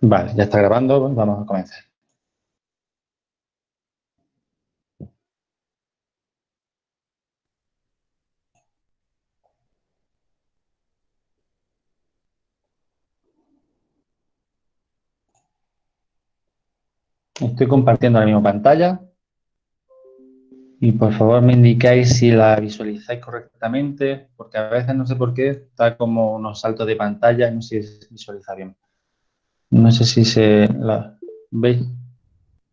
Vale, ya está grabando, vamos a comenzar. Estoy compartiendo la misma pantalla. Y por favor me indicáis si la visualizáis correctamente, porque a veces no sé por qué está como unos saltos de pantalla no sé si se visualiza bien. No sé si se la veis.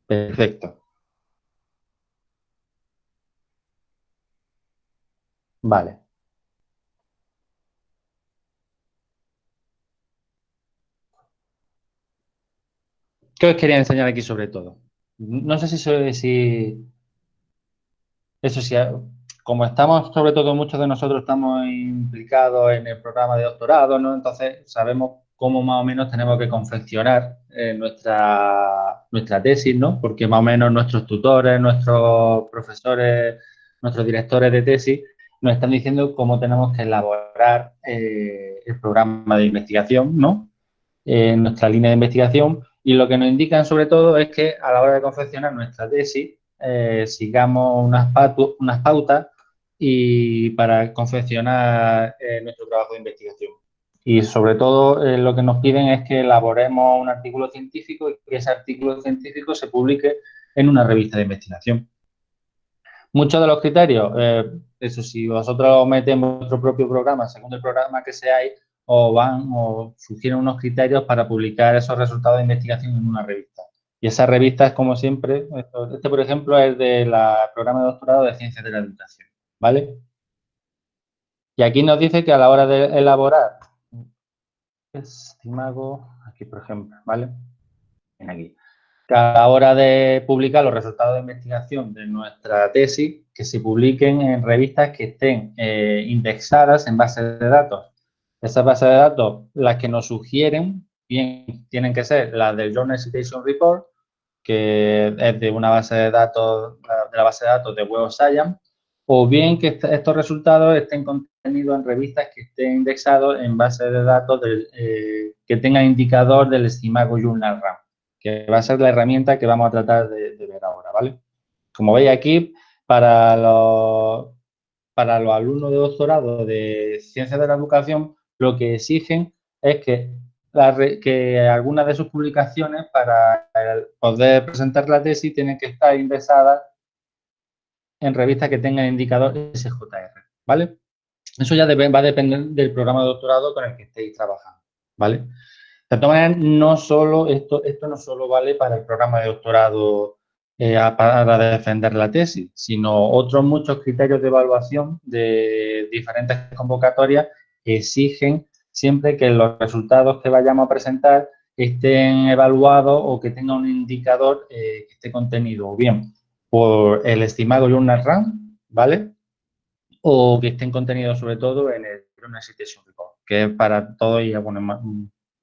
Perfecto. Vale. ¿Qué os quería enseñar aquí sobre todo? No sé si, si eso sí, como estamos, sobre todo muchos de nosotros estamos implicados en el programa de doctorado, ¿no? Entonces sabemos cómo más o menos tenemos que confeccionar eh, nuestra, nuestra tesis, ¿no? Porque más o menos nuestros tutores, nuestros profesores, nuestros directores de tesis nos están diciendo cómo tenemos que elaborar eh, el programa de investigación, ¿no? En nuestra línea de investigación y lo que nos indican sobre todo es que a la hora de confeccionar nuestra tesis eh, sigamos unas, unas pautas y para confeccionar nuestro trabajo de investigación y sobre todo eh, lo que nos piden es que elaboremos un artículo científico y que ese artículo científico se publique en una revista de investigación. Muchos de los criterios, eh, eso si vosotros metéis vuestro propio programa, según el programa que seáis, o van o sugieren unos criterios para publicar esos resultados de investigación en una revista. Y esa revista es como siempre, este por ejemplo es del programa de doctorado de Ciencias de la Educación, ¿vale? Y aquí nos dice que a la hora de elaborar estimago, aquí por ejemplo, ¿vale? En aquí. a la hora de publicar los resultados de investigación de nuestra tesis, que se publiquen en revistas que estén eh, indexadas en bases de datos. Esas bases de datos, las que nos sugieren, bien, tienen que ser las del Journal Citation Report, que es de una base de datos, de la base de datos de Web of Science, o bien que estos resultados estén contenidos en revistas que estén indexados en base de datos eh, que tengan indicador del estimago Journal RAM, que va a ser la herramienta que vamos a tratar de, ver ahora, ¿vale? Como veis aquí, para los, para los alumnos de doctorado de Ciencias de la Educación, lo que exigen es que, que algunas de sus publicaciones, para poder presentar la tesis, tienen que estar indexadas en revistas que tengan indicador SJR, ¿vale? Eso ya va a depender del programa de doctorado con el que estéis trabajando, ¿vale? De todas maneras, no solo, esto, no solo vale para el programa de doctorado eh, para defender la tesis, sino otros muchos criterios de evaluación de diferentes convocatorias exigen siempre que los resultados que vayamos a presentar estén evaluados o que tengan un indicador eh, que esté contenido o bien el estimado Journal RAM, ¿vale? O que estén contenidos sobre todo en el Journal Citation que es para todos y bueno, más,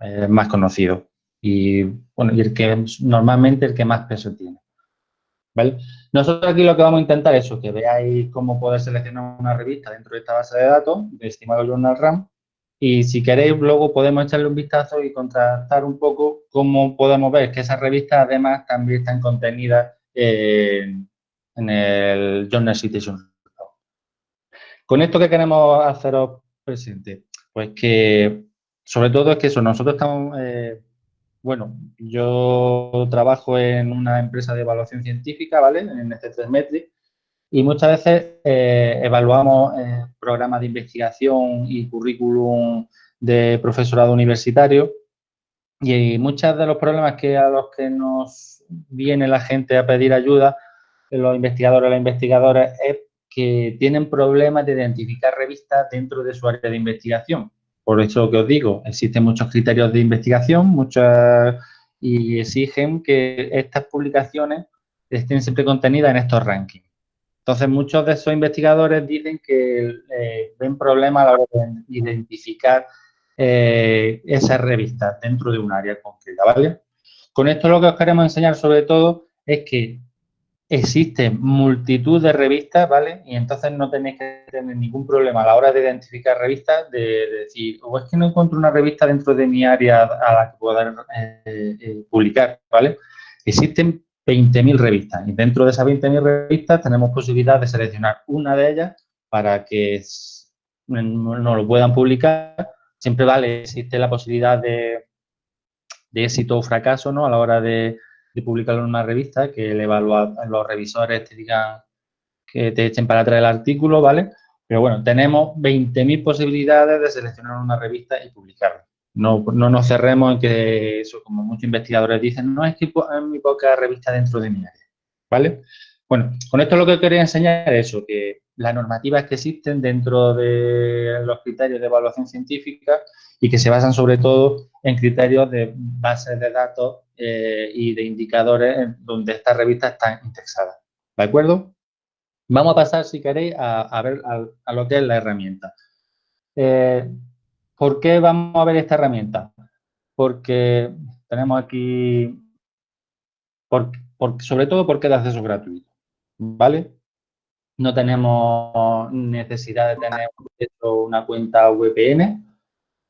eh, más conocido. Y, bueno, y el que normalmente el que más peso tiene. ¿Vale? Nosotros aquí lo que vamos a intentar es que veáis cómo poder seleccionar una revista dentro de esta base de datos de estimado Journal RAM y si queréis luego podemos echarle un vistazo y contrastar un poco cómo podemos ver que esas revistas además también están contenidas en el Journal Citation. Con esto que queremos haceros presente, pues que sobre todo es que eso, nosotros estamos, eh, bueno, yo trabajo en una empresa de evaluación científica, ¿vale? En este 3 Metric, y muchas veces eh, evaluamos eh, programas de investigación y currículum de profesorado universitario y muchos de los problemas que a los que nos viene la gente a pedir ayuda, los investigadores o las investigadoras, es que tienen problemas de identificar revistas dentro de su área de investigación. Por eso que os digo, existen muchos criterios de investigación muchas y exigen que estas publicaciones estén siempre contenidas en estos rankings. Entonces, muchos de esos investigadores dicen que eh, ven problemas a la hora de identificar eh, esas revistas dentro de un área concreta, ¿vale? Con esto lo que os queremos enseñar sobre todo es que existen multitud de revistas, ¿vale? Y entonces no tenéis que tener ningún problema a la hora de identificar revistas, de, decir, o es que no encuentro una revista dentro de mi área a la que poder eh, eh, publicar, ¿vale? Existen 20.000 revistas y dentro de esas 20.000 revistas tenemos posibilidad de seleccionar una de ellas para que nos lo puedan publicar. Siempre vale, existe la posibilidad de, de éxito o fracaso, ¿no? A la hora de de publicarlo en una revista, que el los revisores te digan que te echen para atrás el artículo, ¿vale? Pero bueno, tenemos 20.000 posibilidades de seleccionar una revista y publicarla. No, no, nos cerremos en que eso, como muchos investigadores dicen, no es que hay muy poca revista dentro de mi área, ¿vale? Bueno, con esto lo que quería enseñar es eso, que las normativas que existen dentro de los criterios de evaluación científica y que se basan sobre todo en criterios de bases de datos eh, y de indicadores donde estas revistas están indexadas. ¿De acuerdo? Vamos a pasar, si queréis, a, ver a, lo que es la herramienta. Eh, ¿Por qué vamos a ver esta herramienta? Porque tenemos aquí, sobre todo porque es de acceso gratuito, ¿vale? No tenemos necesidad de tener una cuenta VPN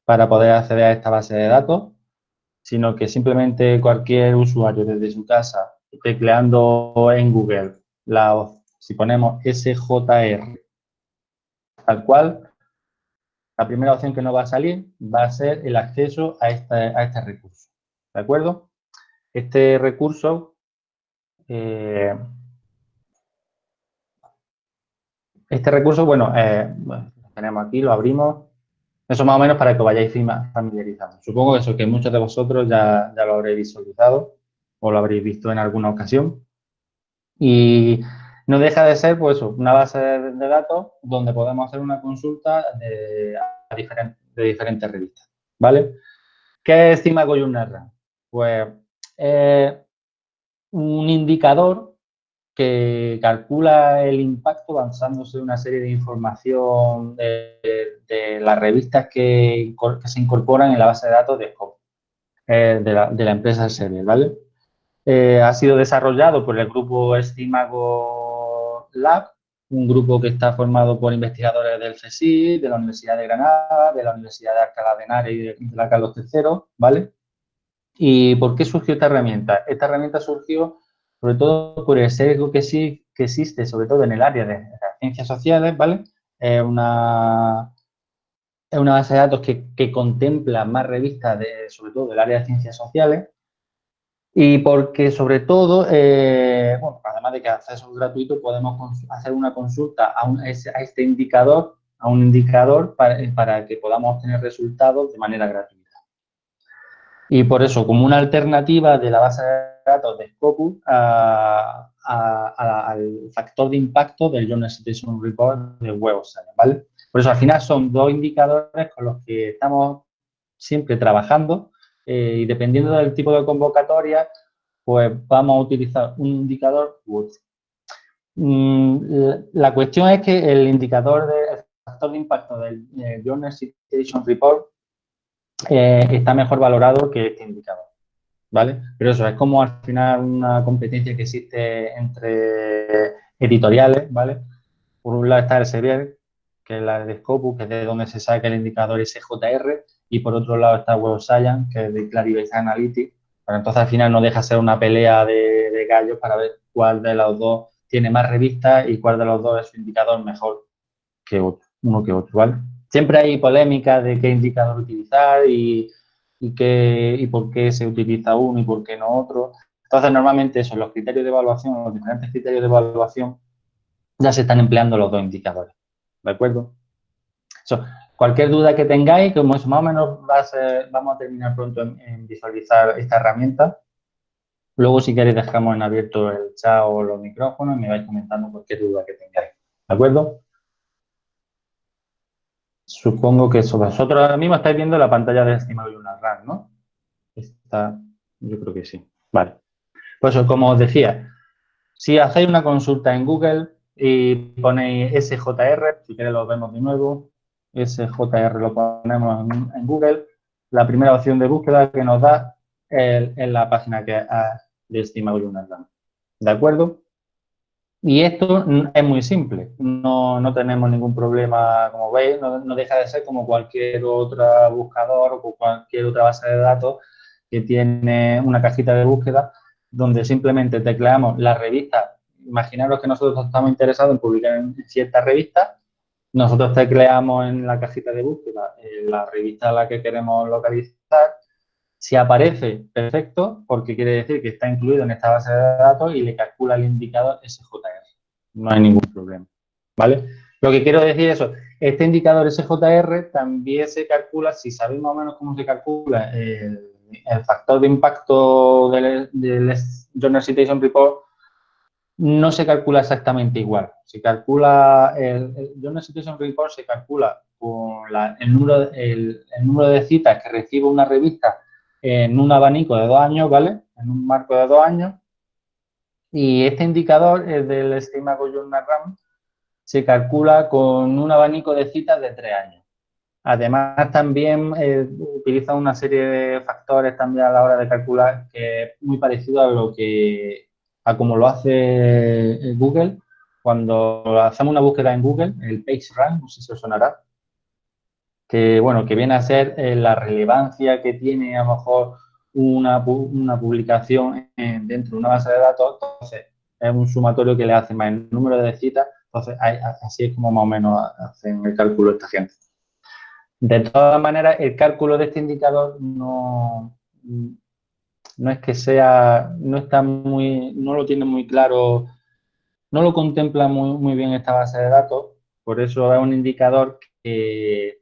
para poder acceder a esta base de datos sino que simplemente cualquier usuario desde su casa, tecleando en Google, la, si ponemos SJR, tal cual, la primera opción que nos va a salir va a ser el acceso a este, a este recurso. ¿De acuerdo? Este recurso, eh, este recurso, bueno, eh, bueno, lo tenemos aquí, lo abrimos, eso más o menos para que vayáis familiarizando. Supongo que eso que muchos de vosotros ya, ya lo habréis visualizado o lo habréis visto en alguna ocasión. Y no deja de ser pues, una base de, datos donde podemos hacer una consulta de, de diferentes revistas. ¿Vale? ¿Qué es CIMA Pues un indicador que calcula el impacto basándose en una serie de información de, las revistas que, se incorporan en la base de datos de eh, de, la, empresa Serie, ¿vale? Eh, ha sido desarrollado por el grupo Estimago Lab, un grupo que está formado por investigadores del CSIC, de la Universidad de Granada, de la Universidad de Alcalá de Henares y de, la Carlos III, ¿vale? ¿Y por qué surgió esta herramienta? Esta herramienta surgió sobre todo por el sesgo que sí que existe, sobre todo en el área de las ciencias sociales, ¿vale? Es una, es una base de datos que, contempla más revistas, de, sobre todo del área de ciencias sociales, y porque sobre todo, eh, bueno, además de que acceso gratuito, podemos hacer una consulta a, a, este indicador, a un indicador para, para que podamos obtener resultados de manera gratuita. Y por eso, como una alternativa de la base de datos de Scopus al factor de impacto del Journal Citation Report de Web of ¿vale? Por eso, al final, son dos indicadores con los que estamos siempre trabajando eh, y dependiendo del tipo de convocatoria, pues vamos a utilizar un indicador u otro. Mm, la cuestión es que el indicador de factor de impacto del Journal Citation Report eh, está mejor valorado que este indicador, ¿vale? Pero eso, es como al final una competencia que existe entre editoriales, ¿vale? Por un lado está el Sevier, que es la de Scopus, que es de donde se saca el indicador SJR, y por otro lado está Web Science, que es de Clarivate Analytics. Pero entonces al final no deja ser una pelea de, de gallos para ver cuál de los dos tiene más revistas y cuál de los dos es su indicador mejor que otro, uno que otro, ¿vale? Siempre hay polémica de qué indicador utilizar y, qué, y por qué se utiliza uno y por qué no otro. Entonces, normalmente eso, los criterios de evaluación, los diferentes criterios de evaluación, ya se están empleando los dos indicadores. ¿De acuerdo? cualquier duda que tengáis, como eso más o menos vamos a terminar pronto en, visualizar esta herramienta. Luego, si queréis, dejamos en abierto el chat o los micrófonos y me vais comentando cualquier duda que tengáis. ¿De acuerdo? Supongo que eso. Vosotros ahora mismo estáis viendo la pantalla de estimado de una RAM, ¿no? Está, yo creo que sí. Vale. Pues como os decía, si hacéis una consulta en Google y ponéis SJR, si queréis lo vemos de nuevo, SJR lo ponemos en, Google, la primera opción de búsqueda que nos da es, la página que de estimado de una RAM. ¿De acuerdo? Y esto es muy simple, no, no tenemos ningún problema, como veis, no, deja de ser como cualquier otro buscador o cualquier otra base de datos que tiene una cajita de búsqueda donde simplemente tecleamos la revista. Imaginaros que nosotros estamos interesados en publicar en ciertas revistas, nosotros tecleamos en la cajita de búsqueda la revista a la que queremos localizar si aparece, perfecto, porque quiere decir que está incluido en esta base de datos y le calcula el indicador SJR. No hay ningún problema, ¿vale? Lo que quiero decir es eso, este indicador SJR también se calcula, si sabéis más o menos cómo se calcula el, factor de impacto del, del Journal Citation Report, no se calcula exactamente igual. Se calcula, el, el Journal Citation Report se calcula con el, número, el número de citas que recibe una revista en un abanico de dos años, ¿vale? En un marco de dos años. Y este indicador es del estima Journal RAM, se calcula con un abanico de citas de tres años. Además, también eh, utiliza una serie de factores también a la hora de calcular que es muy parecido a lo que, a como lo hace eh, Google. Cuando hacemos una búsqueda en Google, el PageRank, no sé si os sonará, que, bueno, que viene a ser eh, la relevancia que tiene a lo mejor una, una publicación dentro de una base de datos, entonces es un sumatorio que le hace más el número de citas, entonces así es como más o menos hacen el cálculo esta gente. De todas maneras, el cálculo de este indicador no, no es que sea, no está muy, no lo tiene muy claro, no lo contempla muy, muy bien esta base de datos, por eso es un indicador que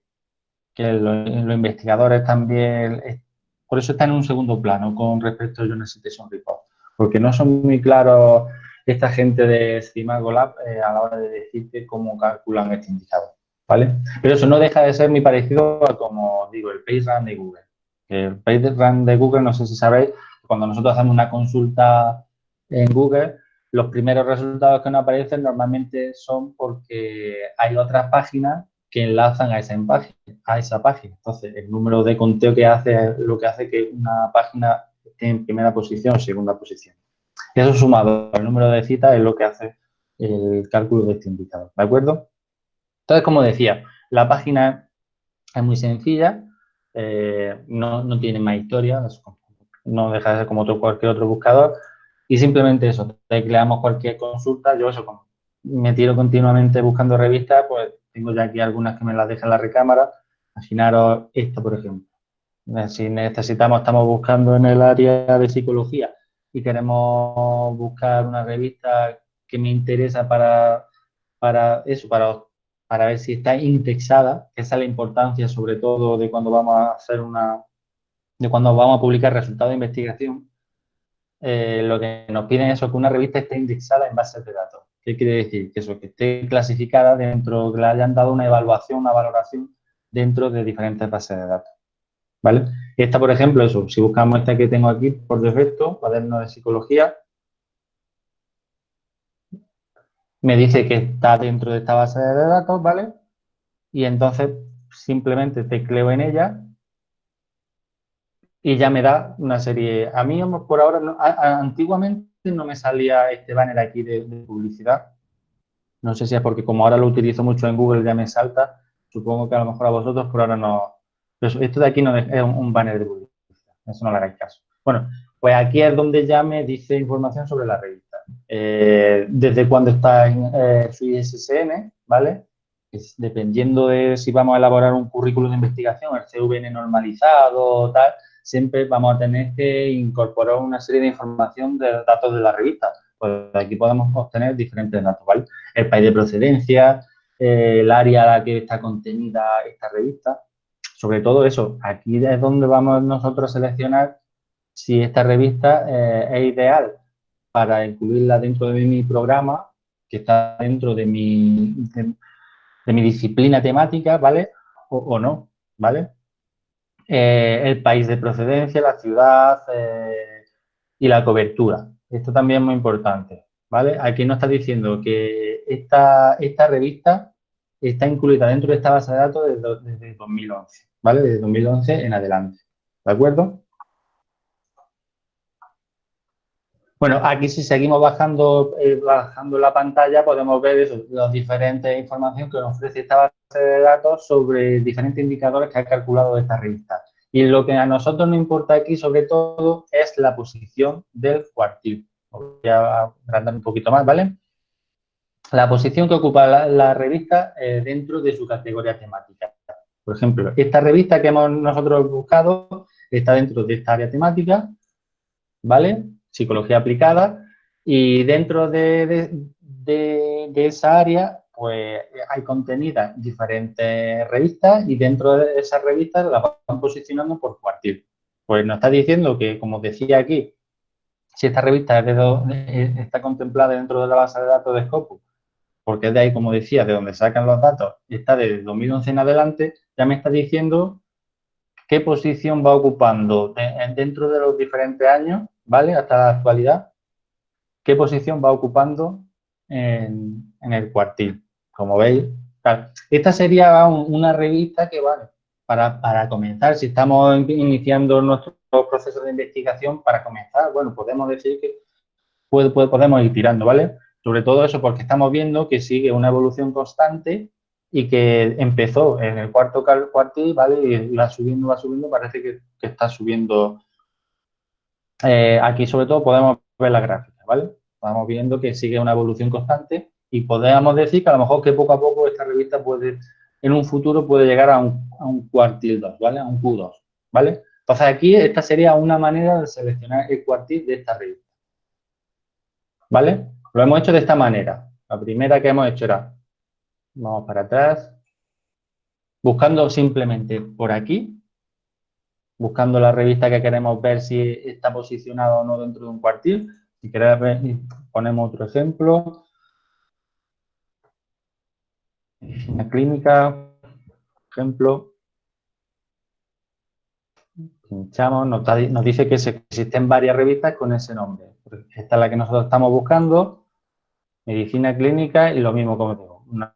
los, investigadores también, por eso está en un segundo plano con respecto a Journal Citation Report, porque no son muy claros esta gente de Stimago Lab eh, a la hora de decirte cómo calculan este indicador, ¿vale? Pero eso no deja de ser muy parecido a, como digo, el PageRank de Google. El PageRank de Google, no sé si sabéis, cuando nosotros hacemos una consulta en Google, los primeros resultados que nos aparecen normalmente son porque hay otras páginas que enlazan a esa, página, a esa página. Entonces, el número de conteo que hace es lo que hace que una página esté en primera posición o segunda posición. Eso sumado al número de citas es lo que hace el cálculo de este indicador, ¿de acuerdo? Entonces, como decía, la página es muy sencilla, eh, no, no, tiene más historia, no deja de ser como otro, cualquier otro buscador, y simplemente eso, tecleamos cualquier consulta, yo eso, me tiro continuamente buscando revistas, pues tengo ya aquí algunas que me las deja en la recámara. Imaginaros esta, por ejemplo. Si necesitamos, estamos buscando en el área de psicología y queremos buscar una revista que me interesa para, para eso, para, para ver si está indexada, esa es la importancia sobre todo de cuando vamos a hacer una, de cuando vamos a publicar resultados de investigación, eh, lo que nos piden es que una revista esté indexada en bases de datos. ¿Qué quiere decir? Que eso, que esté clasificada dentro, que le hayan dado una evaluación, una valoración dentro de diferentes bases de datos. ¿Vale? Esta, por ejemplo, eso, si buscamos esta que tengo aquí por defecto, cuaderno de psicología, me dice que está dentro de esta base de datos, ¿vale? Y entonces simplemente tecleo en ella y ya me da una serie. A mí, por ahora, antiguamente no me salía este banner aquí de, publicidad. No sé si es porque como ahora lo utilizo mucho en Google ya me salta. Supongo que a lo mejor a vosotros por ahora no. Pero esto de aquí no es un, banner de publicidad. Eso no le hagáis caso. Bueno, pues aquí es donde ya me dice información sobre la revista. Eh, desde cuando está en eh, su ISSN, ¿vale? dependiendo de si vamos a elaborar un currículum de investigación, el CVN normalizado, tal, siempre vamos a tener que incorporar una serie de información de datos de la revista. Pues aquí podemos obtener diferentes datos, ¿vale? El país de procedencia, eh, el área a la que está contenida esta revista. Sobre todo eso, aquí es donde vamos nosotros a seleccionar si esta revista eh, es ideal para incluirla dentro de mi programa, que está dentro de mi, de, mi disciplina temática, ¿vale? O, o no, ¿vale? Eh, el país de procedencia, la ciudad eh, y la cobertura. Esto también es muy importante, ¿vale? Aquí nos está diciendo que esta, esta revista está incluida dentro de esta base de datos desde, desde 2011, ¿vale? Desde 2011 en adelante, ¿de acuerdo? Bueno, aquí si seguimos bajando, eh, bajando la pantalla podemos ver las diferentes informaciones que nos ofrece esta base de datos sobre diferentes indicadores que ha calculado esta revista. Y lo que a nosotros nos importa aquí sobre todo es la posición del cuartil. Voy a agrandar un poquito más, ¿vale? La posición que ocupa la, revista eh, dentro de su categoría temática. Por ejemplo, esta revista que hemos nosotros buscado está dentro de esta área temática, ¿vale? psicología aplicada, y dentro de, esa área pues hay contenidas diferentes revistas y dentro de esas revistas las van posicionando por cuartil. Pues nos está diciendo que, como decía aquí, si esta revista está contemplada dentro de la base de datos de Scopus, porque es de ahí, como decía, de donde sacan los datos, está desde 2011 en adelante, ya me está diciendo qué posición va ocupando dentro de los diferentes años ¿vale? Hasta la actualidad, qué posición va ocupando en, el cuartil. Como veis, esta sería una revista que, vale, para, comenzar, si estamos iniciando nuestro proceso de investigación, para comenzar, bueno, podemos decir que podemos ir tirando, ¿vale? Sobre todo eso porque estamos viendo que sigue una evolución constante y que empezó en el cuarto cuartil, ¿vale? Y va subiendo, va subiendo, parece que, que está subiendo eh, aquí sobre todo podemos ver la gráfica, ¿vale? Vamos viendo que sigue una evolución constante y podemos decir que a lo mejor que poco a poco esta revista puede, en un futuro puede llegar a un, a un cuartil 2, ¿vale? A un Q2, ¿vale? Entonces aquí esta sería una manera de seleccionar el cuartil de esta revista, ¿vale? Lo hemos hecho de esta manera. La primera que hemos hecho era, vamos para atrás, buscando simplemente por aquí, buscando la revista que queremos ver si está posicionada o no dentro de un cuartil. Si queréis ver, ponemos otro ejemplo. Una clínica, ejemplo. Pinchamos, nos, dice que existen varias revistas con ese nombre. Esta es la que nosotros estamos buscando. Medicina clínica y lo mismo como digo, una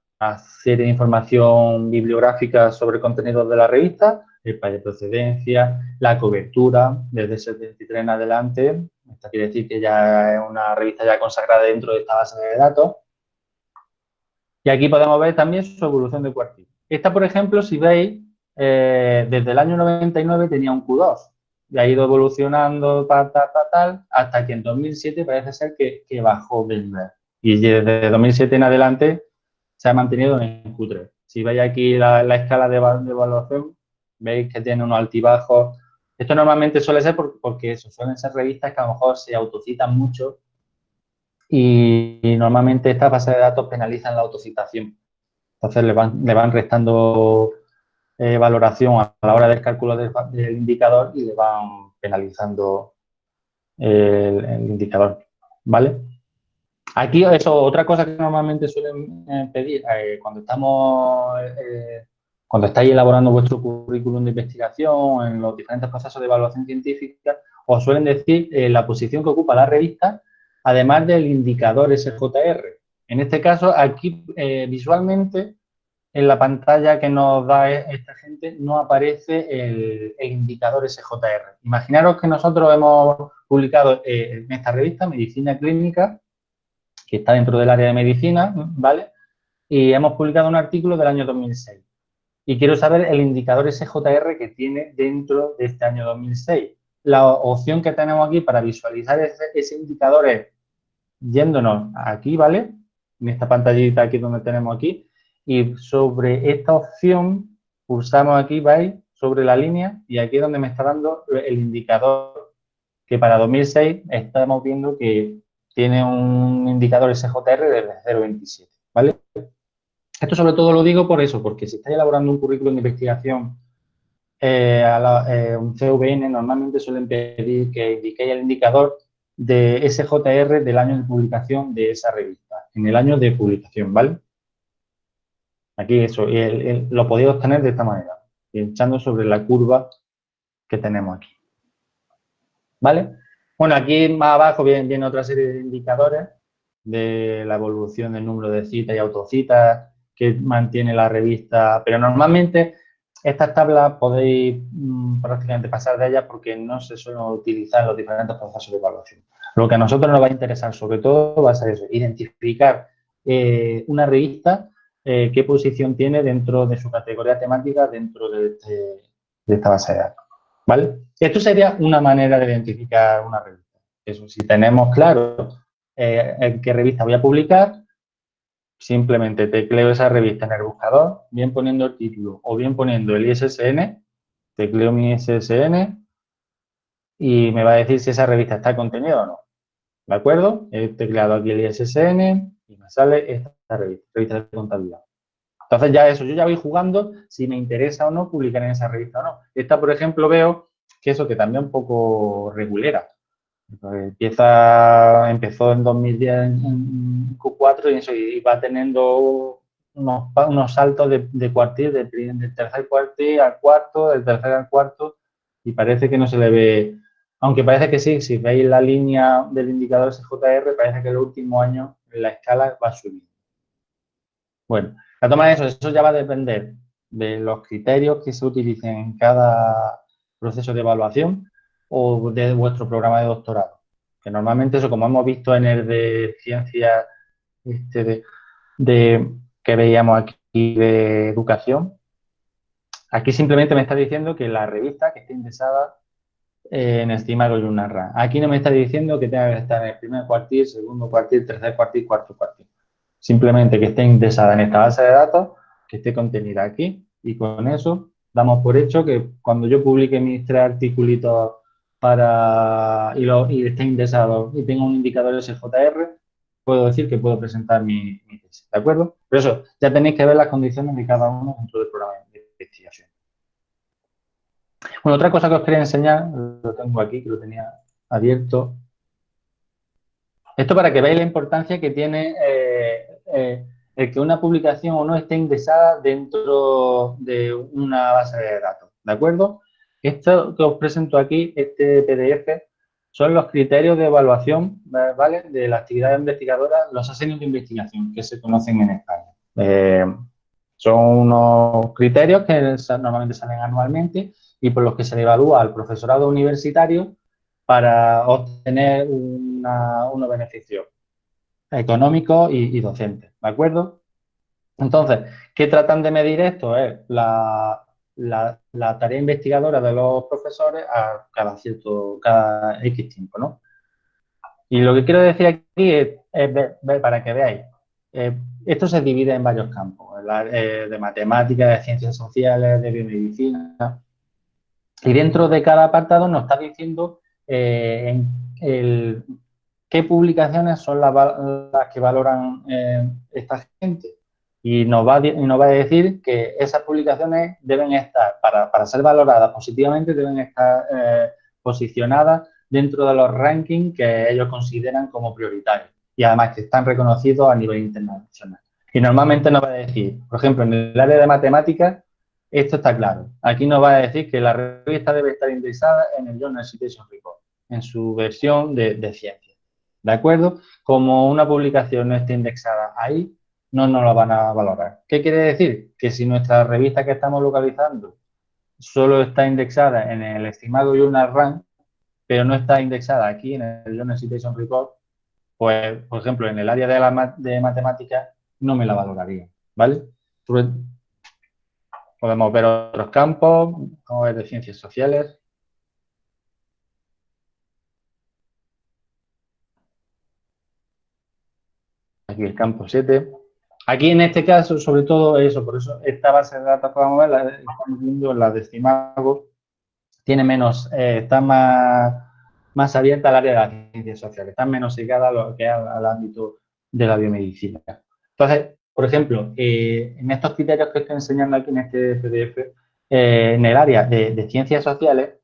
serie de información bibliográfica sobre contenidos de la revista el país de procedencia, la cobertura desde 73 en adelante. Esto quiere decir que ya es una revista ya consagrada dentro de esta base de datos. Y aquí podemos ver también su evolución de cuartil. Esta, por ejemplo, si veis, eh, desde el año 99 tenía un Q2 y ha ido evolucionando tal, tal, tal, hasta que en 2007 parece ser que, bajó del nivel. Y desde 2007 en adelante se ha mantenido en Q3. Si veis aquí la, escala de, de evaluación, veis que tiene unos altibajos. Esto normalmente suele ser porque eso, suelen ser revistas que a lo mejor se autocitan mucho y, normalmente estas bases de datos penalizan la autocitación. Entonces le van, le van restando eh, valoración a la hora del cálculo del, indicador y le van penalizando el, indicador, ¿vale? Aquí, eso, otra cosa que normalmente suelen eh, pedir eh, cuando estamos cuando estáis elaborando vuestro currículum de investigación en los diferentes procesos de evaluación científica, os suelen decir la posición que ocupa la revista, además del indicador SJR. En este caso, aquí eh, visualmente, en la pantalla que nos da e-, esta gente, no aparece el, indicador SJR. Imaginaros que nosotros hemos publicado eh, en esta revista, Medicina Clínica, que está dentro del área de medicina, ¿vale? Y hemos publicado un artículo del año 2006 y quiero saber el indicador SJR que tiene dentro de este año 2006. La opción que tenemos aquí para visualizar ese, indicador es yéndonos aquí, ¿vale? En esta pantallita aquí donde tenemos aquí. Y sobre esta opción pulsamos aquí, ¿veis? Sobre la línea y aquí es donde me está dando el indicador que para 2006 estamos viendo que tiene un indicador SJR de 0,27, ¿vale? Esto sobre todo lo digo por eso, porque si estáis elaborando un currículum de investigación eh, a eh, un CVN, normalmente suelen pedir que indiquéis el indicador de SJR del año de publicación de esa revista, en el año de publicación, ¿vale? Aquí eso, lo podéis obtener de esta manera, pinchando sobre la curva que tenemos aquí. ¿Vale? Bueno, aquí más abajo viene, viene otra serie de indicadores de la evolución del número de citas y autocitas, que mantiene la revista, pero normalmente estas tablas podéis mm, prácticamente pasar de ellas porque no se suelen utilizar los diferentes procesos de evaluación. Lo que a nosotros nos va a interesar sobre todo va a ser eso, identificar eh, una revista, eh, qué posición tiene dentro de su categoría temática dentro de, este, esta base de datos. ¿vale? Esto sería una manera de identificar una revista. Eso, si tenemos claro eh, en qué revista voy a publicar, simplemente tecleo esa revista en el buscador, bien poniendo el título o bien poniendo el ISSN, tecleo mi ISSN y me va a decir si esa revista está contenida o no. ¿De acuerdo? He tecleado aquí el ISSN y me sale esta revista, revista de contabilidad. Entonces ya eso, yo ya voy jugando si me interesa o no publicar en esa revista o no. Esta, por ejemplo, veo que eso que también un poco regulera. Empieza, empezó en 2010 en Q4 y, eso, y va teniendo unos, unos saltos de, de cuartil, del tercer cuartil al cuarto, del tercer al cuarto, y parece que no se le ve, aunque parece que sí, si veis la línea del indicador SJR, parece que el último año la escala va subiendo. Bueno, la toma de eso, eso ya va a depender de los criterios que se utilicen en cada proceso de evaluación o de vuestro programa de doctorado. Que normalmente eso, como hemos visto en el de ciencia este de, que veíamos aquí de educación, aquí simplemente me está diciendo que la revista que esté indexada en estimado y una RAN. Aquí no me está diciendo que tenga que estar en el primer cuartil, segundo cuartil, tercer cuartil, cuarto cuartil. Simplemente que esté indexada en esta base de datos, que esté contenida aquí y con eso damos por hecho que cuando yo publique mis tres articulitos para, y, lo, y esté indexado y tenga un indicador SJR, puedo decir que puedo presentar mi, tesis, ¿de acuerdo? Pero eso, ya tenéis que ver las condiciones de cada uno dentro del programa de investigación. Bueno, otra cosa que os quería enseñar, lo tengo aquí, que lo tenía abierto. Esto para que veáis la importancia que tiene eh, eh, el que una publicación o no esté indexada dentro de una base de datos, ¿de acuerdo? Esto que os presento aquí, este PDF, son los criterios de evaluación. De la actividad investigadora, los asignios de investigación que se conocen en España. Eh, son unos criterios que normalmente salen anualmente y por los que se le evalúa al profesorado universitario para obtener unos beneficios económicos y, y docentes, ¿de acuerdo? Entonces, ¿qué tratan de medir esto? Es la, la, tarea investigadora de los profesores a cada cierto, cada X tiempo, ¿no? Y lo que quiero decir aquí es, para que veáis, eh, esto se divide en varios campos, eh, de matemáticas, de ciencias sociales, de biomedicina, y dentro de cada apartado nos está diciendo eh, qué publicaciones son las, que valoran esta gente y nos va, nos va a decir que esas publicaciones deben estar, para, ser valoradas positivamente, deben estar eh, posicionadas dentro de los rankings que ellos consideran como prioritarios y además que están reconocidos a nivel internacional. Y normalmente nos va a decir, por ejemplo, en el área de matemáticas, esto está claro. Aquí nos va a decir que la revista debe estar indexada en el Journal Citation Report, en su versión de, de ciencia. ¿De acuerdo? Como una publicación no esté indexada ahí, no nos lo van a valorar. ¿Qué quiere decir? Que si nuestra revista que estamos localizando solo está indexada en el estimado Journal Rank, pero no está indexada aquí en el Journal Citation Report, pues, por ejemplo, en el área de, la, de matemáticas no me la valoraría, ¿vale? Podemos ver otros campos, como ver de ciencias sociales. Aquí el campo 7. Aquí en este caso, sobre todo eso, por eso esta base de datos podemos ver, la, estamos viendo la de Estimago, tiene menos, eh, está más, más abierta al área de las ciencias sociales, está menos ligada al, ámbito de la biomedicina. Entonces, por ejemplo, eh, en estos criterios que estoy enseñando aquí en este PDF, eh, en el área de, ciencias sociales,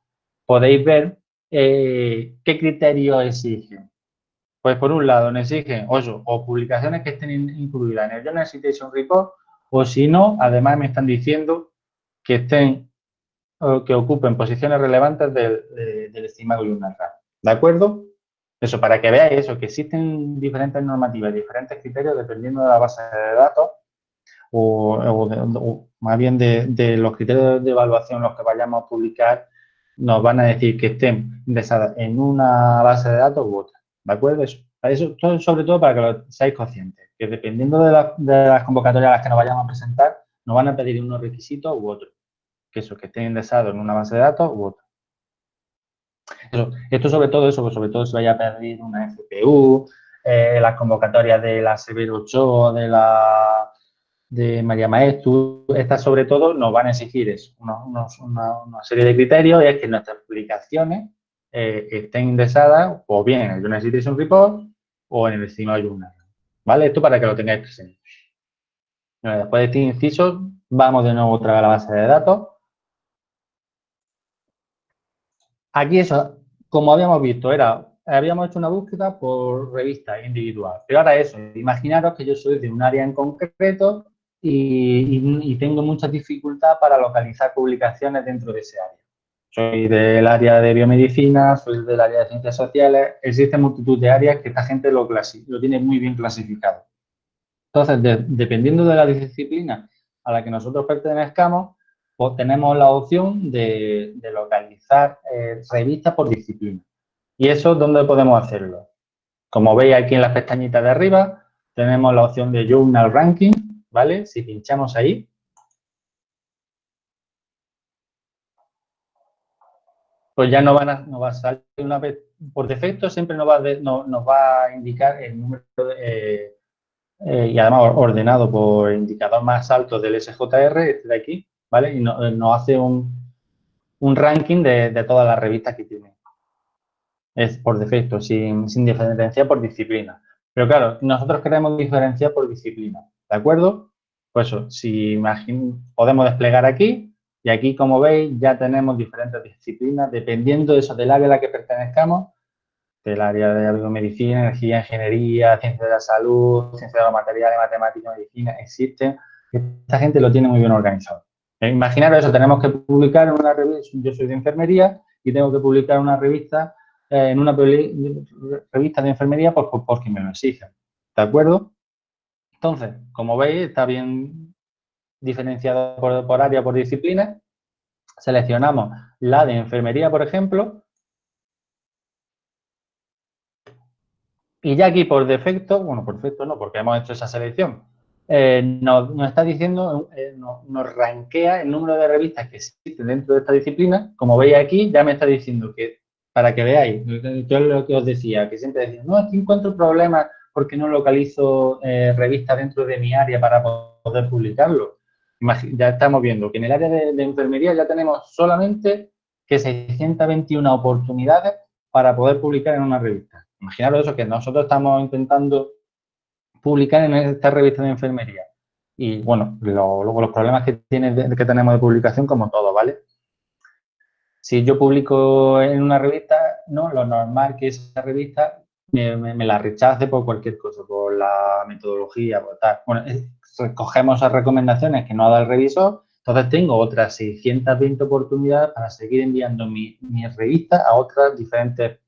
podéis ver qué criterios exigen. Pues por un lado nos exigen o publicaciones que estén incluidas en el Journal Citation Report o si no, además me están diciendo que estén o que ocupen posiciones relevantes del, del estimado Journal ¿De acuerdo? Eso, para que veáis eso, que existen diferentes normativas, diferentes criterios dependiendo de la base de datos o, más bien de, los criterios de evaluación los que vayamos a publicar, nos van a decir que estén indexadas en una base de datos u otra. ¿De acuerdo? Eso, eso sobre todo para que lo seáis conscientes, que dependiendo de, las convocatorias a las que nos vayamos a presentar, nos van a pedir unos requisitos u otros. Que eso, que estén indexados en una base de datos u otra. esto sobre todo eso, pues sobre todo se vaya a pedir una FPU, eh, las convocatorias de la Severo 8, de la de María Maestro, estas sobre todo nos van a exigir eso, una, serie de criterios y es que nuestras publicaciones eh, estén indexadas o bien en el Journal Citation Report o en el Signo Journal. ¿Vale? Esto para que lo tengáis presente. después de este inciso, vamos de nuevo otra vez a la base de datos. Aquí eso, como habíamos visto, era habíamos hecho una búsqueda por revista individual. Pero ahora eso, imaginaros que yo soy de un área en concreto y, tengo mucha dificultad para localizar publicaciones dentro de ese área. Soy del área de biomedicina, soy del área de ciencias sociales, existen multitud de áreas que esta gente lo, lo tiene muy bien clasificado. Entonces, dependiendo de la disciplina a la que nosotros pertenezcamos, pues tenemos la opción de, localizar eh, revistas por disciplina. ¿Y eso dónde podemos hacerlo? Como veis aquí en la pestañita de arriba, tenemos la opción de Journal Ranking, ¿vale? Si pinchamos ahí, pues ya no, van a, va a salir una vez, por defecto siempre nos va, nos va a indicar el número eh, eh, y además ordenado por indicador más alto del SJR, este de aquí, ¿vale? Y nos hace un, ranking de, todas las revistas que tiene. Es por defecto, sin, diferenciar por disciplina. Pero claro, nosotros queremos diferenciar por disciplina. ¿De acuerdo? Pues eso, si podemos desplegar aquí y aquí, como veis, ya tenemos diferentes disciplinas dependiendo de eso, del área a la que pertenezcamos, del área de biomedicina, energía, ingeniería, ciencia de la salud, ciencia de los materiales, matemáticas, medicina, existen. Esta gente lo tiene muy bien organizado. Eh, imaginaros eso, tenemos que publicar en una revista, yo soy de enfermería y tengo que publicar una revista, eh, en una revista de enfermería pues, porque me lo exigen. ¿De acuerdo? Entonces, como veis, está bien diferenciado por, área, por disciplina. Seleccionamos la de enfermería, por ejemplo. Y ya aquí por defecto, bueno, por defecto no, porque hemos hecho esa selección, eh, nos, está diciendo, eh, nos, rankea el número de revistas que existen dentro de esta disciplina. Como veis aquí, ya me está diciendo que, para que veáis, yo lo que os decía, que siempre decía, no, aquí encuentro problemas porque no localizo eh, revistas dentro de mi área para poder publicarlo. Ya estamos viendo que en el área de, enfermería ya tenemos solamente que 621 oportunidades para poder publicar en una revista. Imaginaros eso, que nosotros estamos intentando publicar en esta revista de enfermería. Y, bueno, luego los problemas que, tiene que tenemos de publicación, como todo, ¿vale? Si yo publico en una revista, no, lo normal que esa revista me, la rechace por cualquier cosa, por la metodología, por tal. Bueno, recogemos esas recomendaciones que no ha dado el revisor, entonces tengo otras 620 oportunidades para seguir enviando mi, revista a otras diferentes,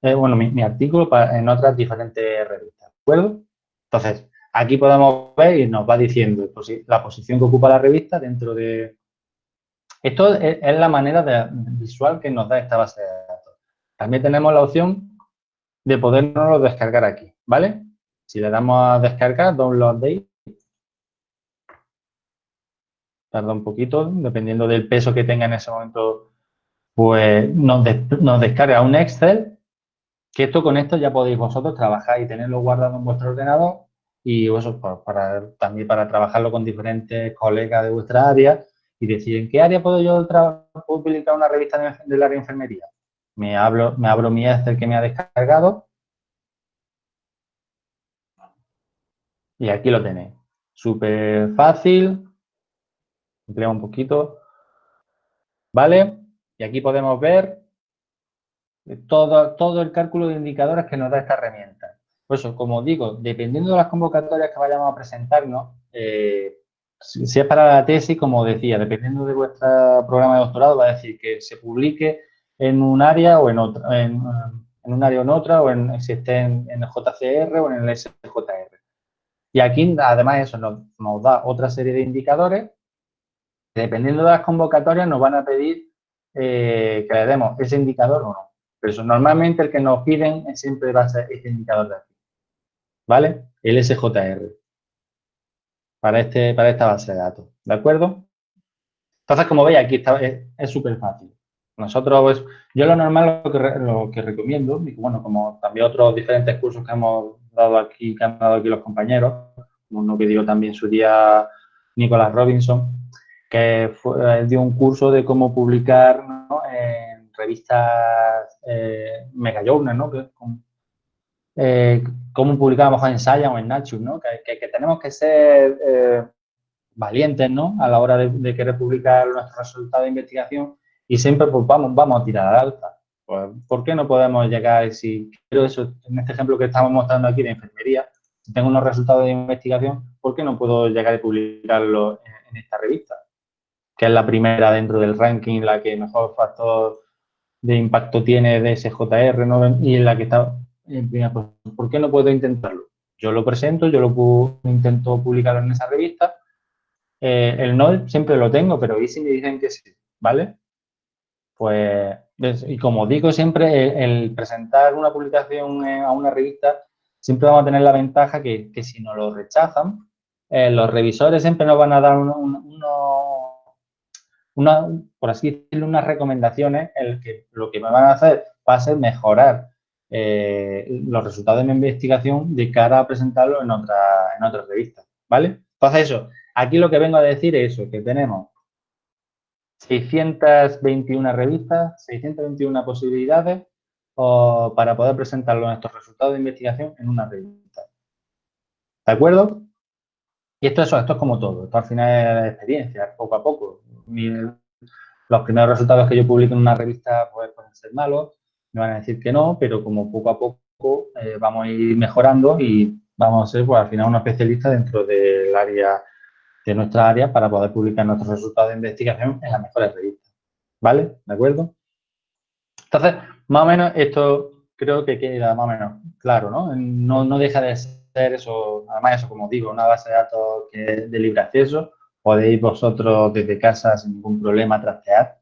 eh, bueno, mi, artículo en otras diferentes revistas, ¿de acuerdo? Entonces, aquí podemos ver y nos va diciendo la posición que ocupa la revista dentro de... Esto es, la manera visual que nos da esta base de datos. También tenemos la opción de podernoslo descargar aquí, ¿vale? Si le damos a descargar, download date, tarda un poquito, dependiendo del peso que tenga en ese momento, pues nos, descarga un Excel, que esto con esto ya podéis vosotros trabajar y tenerlo guardado en vuestro ordenador y eso pues, para, también para trabajarlo con diferentes colegas de vuestra área y decir, ¿en qué área puedo yo publicar una revista del área de enfermería? me, abro, me abro mi Excel que me ha descargado y aquí lo tenéis. Súper fácil, emplea un poquito, ¿vale? Y aquí podemos ver todo, todo el cálculo de indicadores que nos da esta herramienta. Por eso, como digo, dependiendo de las convocatorias que vayamos a presentarnos, eh, si es para la tesis, como decía, dependiendo de vuestro programa de doctorado, va a decir que se publique en un área o en otra, en, un área o en otra, o en, si esté en, el JCR o en el SJR. Y aquí, además, eso nos, da otra serie de indicadores. Dependiendo de las convocatorias, nos van a pedir eh, que le demos ese indicador o no. Pero eso, normalmente el que nos piden siempre va a ser este indicador de aquí. ¿Vale? El SJR. Para, este, para esta base de datos. ¿De acuerdo? Entonces, como veis, aquí está, es súper fácil. Nosotros, pues, yo lo normal, lo que, lo que recomiendo, bueno, como también otros diferentes cursos que hemos dado aquí, que han dado aquí los compañeros, uno que dio también su día Nicolás Robinson, que fue, dio un curso de cómo publicar en revistas eh, mega journal, ¿no? Que, eh, cómo publicamos en Science o en Nature, ¿no? Que, que, tenemos que ser eh, valientes, ¿no? A la hora de, de, querer publicar nuestros resultados de investigación y siempre pues, vamos, vamos a tirar al alta. Pues, ¿Por qué no podemos llegar, si quiero eso, en este ejemplo que estamos mostrando aquí de enfermería, si tengo unos resultados de investigación, ¿por qué no puedo llegar a publicarlo en, esta revista? Que es la primera dentro del ranking, la que mejor factor de impacto tiene de SJR ¿no? y en la que está en primera pues, ¿Por qué no puedo intentarlo? Yo lo presento, yo lo intento publicarlo en esa revista. Eh, el no siempre lo tengo, pero ¿y si me dicen que sí? ¿Vale? Pues, y como digo siempre, el, presentar una publicación a una revista, siempre vamos a tener la ventaja que, si nos lo rechazan, eh, los revisores siempre nos van a dar una, por así decirlo, unas recomendaciones, el que lo que me van a hacer va a ser mejorar eh, los resultados de mi investigación de cara a presentarlo en otra, en otra revista, ¿vale? Entonces eso, aquí lo que vengo a decir es eso, que tenemos 621 revistas, 621 posibilidades para poder presentar nuestros resultados de investigación en una revista. ¿De acuerdo? Y esto, eso, esto es como todo, esto al final es experiencia, poco a poco. los primeros resultados que yo publico en una revista pues, pueden ser malos, me van a decir que no, pero como poco a poco eh, vamos a ir mejorando y vamos a ser pues, al final un especialista dentro del área de nuestra área para poder publicar nuestros resultados de investigación en las mejores revistas. ¿Vale? ¿De acuerdo? Entonces, más o menos esto creo que queda más o menos claro, ¿no? No, deja de ser eso, además eso, como digo, una base de datos que de libre acceso, podéis vosotros desde casa sin ningún problema trastear,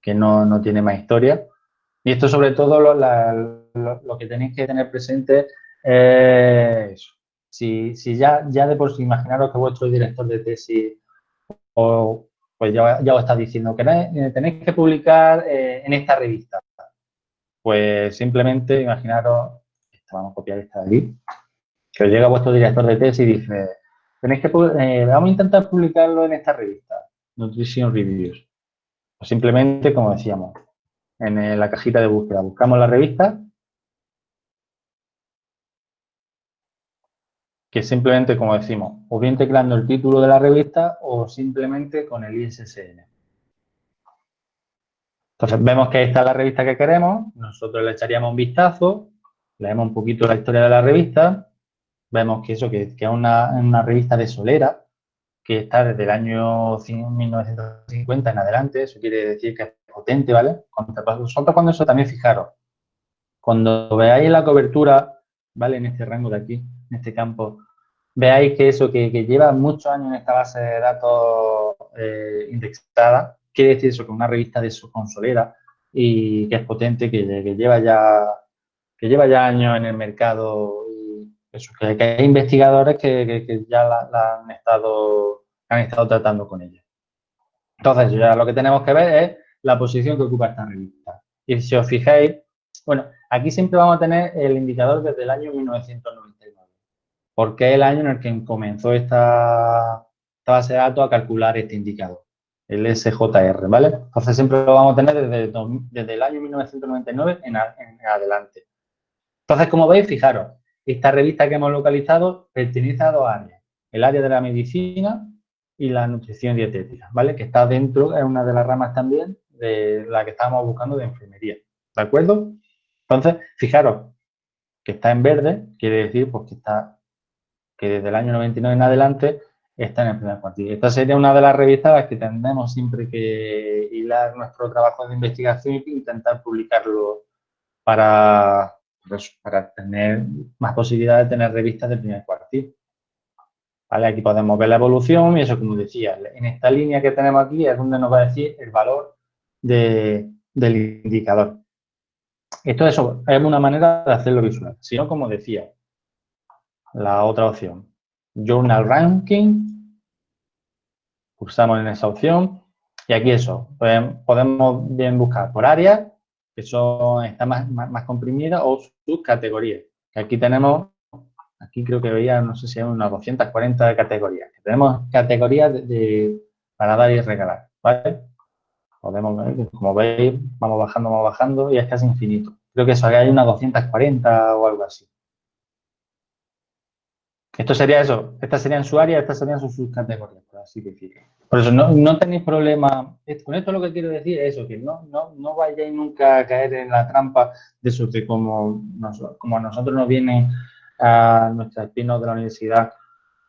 que no, tiene más historia. Y esto sobre todo lo, lo que tenéis que tener presente es si, ya, ya de por sí imaginaros que vuestro director de tesis o, pues ya, ya os está diciendo que eh, tenéis que publicar eh, en esta revista. Pues simplemente imaginaros, vamos a copiar esta de aquí, que os llega vuestro director de tesis y dice, tenéis que, eh, vamos a intentar publicarlo en esta revista, Nutrition Reviews. O simplemente, como decíamos, en la cajita de búsqueda, buscamos la revista que simplemente, como decimos, o bien teclando el título de la revista o simplemente con el ISSN. Entonces, vemos que esta es la revista que queremos, nosotros le echaríamos un vistazo, leemos un poquito la historia de la revista, vemos que eso, que, es una, revista de Solera, que está desde el año 1950 en adelante, eso quiere decir que es potente, ¿vale? Nosotros cuando eso también fijaros, cuando veáis la cobertura, ¿vale? En este rango de aquí, en este campo, veáis que eso, que, lleva muchos años en esta base de datos eh, indexada, quiere decir eso, que una revista de su consolera y que es potente, que, lleva ya que lleva ya años en el mercado y que, hay investigadores que, ya la, han estado han estado tratando con ella. Entonces, ya lo que tenemos que ver es la posición que ocupa esta revista. Y si os fijáis, bueno, aquí siempre vamos a tener el indicador desde el año 1999 porque es el año en el que comenzó esta, base de datos a calcular este indicador, el SJR, ¿vale? Entonces siempre lo vamos a tener desde, el año 1999 en, adelante. Entonces, como veis, fijaros, esta revista que hemos localizado pertenece a dos áreas, el área de la medicina y la nutrición dietética, ¿vale? Que está dentro, es una de las ramas también de la que estábamos buscando de enfermería, ¿de acuerdo? Entonces, fijaros que está en verde, quiere decir pues que está que desde el año 99 en adelante está en el primer cuartil. Esta sería una de las revistas que tendremos siempre que hilar nuestro trabajo de investigación e intentar publicarlo para, para tener más posibilidades de tener revistas del primer cuartil. Aquí podemos ver la evolución y eso, como decía, en esta línea que tenemos aquí es donde nos va a decir el valor del indicador. Esto es, es una manera de hacerlo visual. Si no, como decía, la otra opción, Journal Ranking, pulsamos en esa opción y aquí eso, podemos bien buscar por área, que son, está más, más, comprimida, o subcategorías. Que aquí tenemos, aquí creo que veía, no sé si hay unas 240 categorías. Tenemos categorías de, para dar y regalar, ¿vale? Podemos como veis, vamos bajando, vamos bajando y es casi infinito. Creo que eso, hay unas 240 o algo así. Esto sería eso, estas serían su área, estas serían sus subcategorías, por así decirlo. Por eso no, tenéis problema. Con esto lo que quiero decir es eso, que no, no, vayáis nunca a caer en la trampa de eso, como, como a nosotros nos vienen a nuestros espinos de la universidad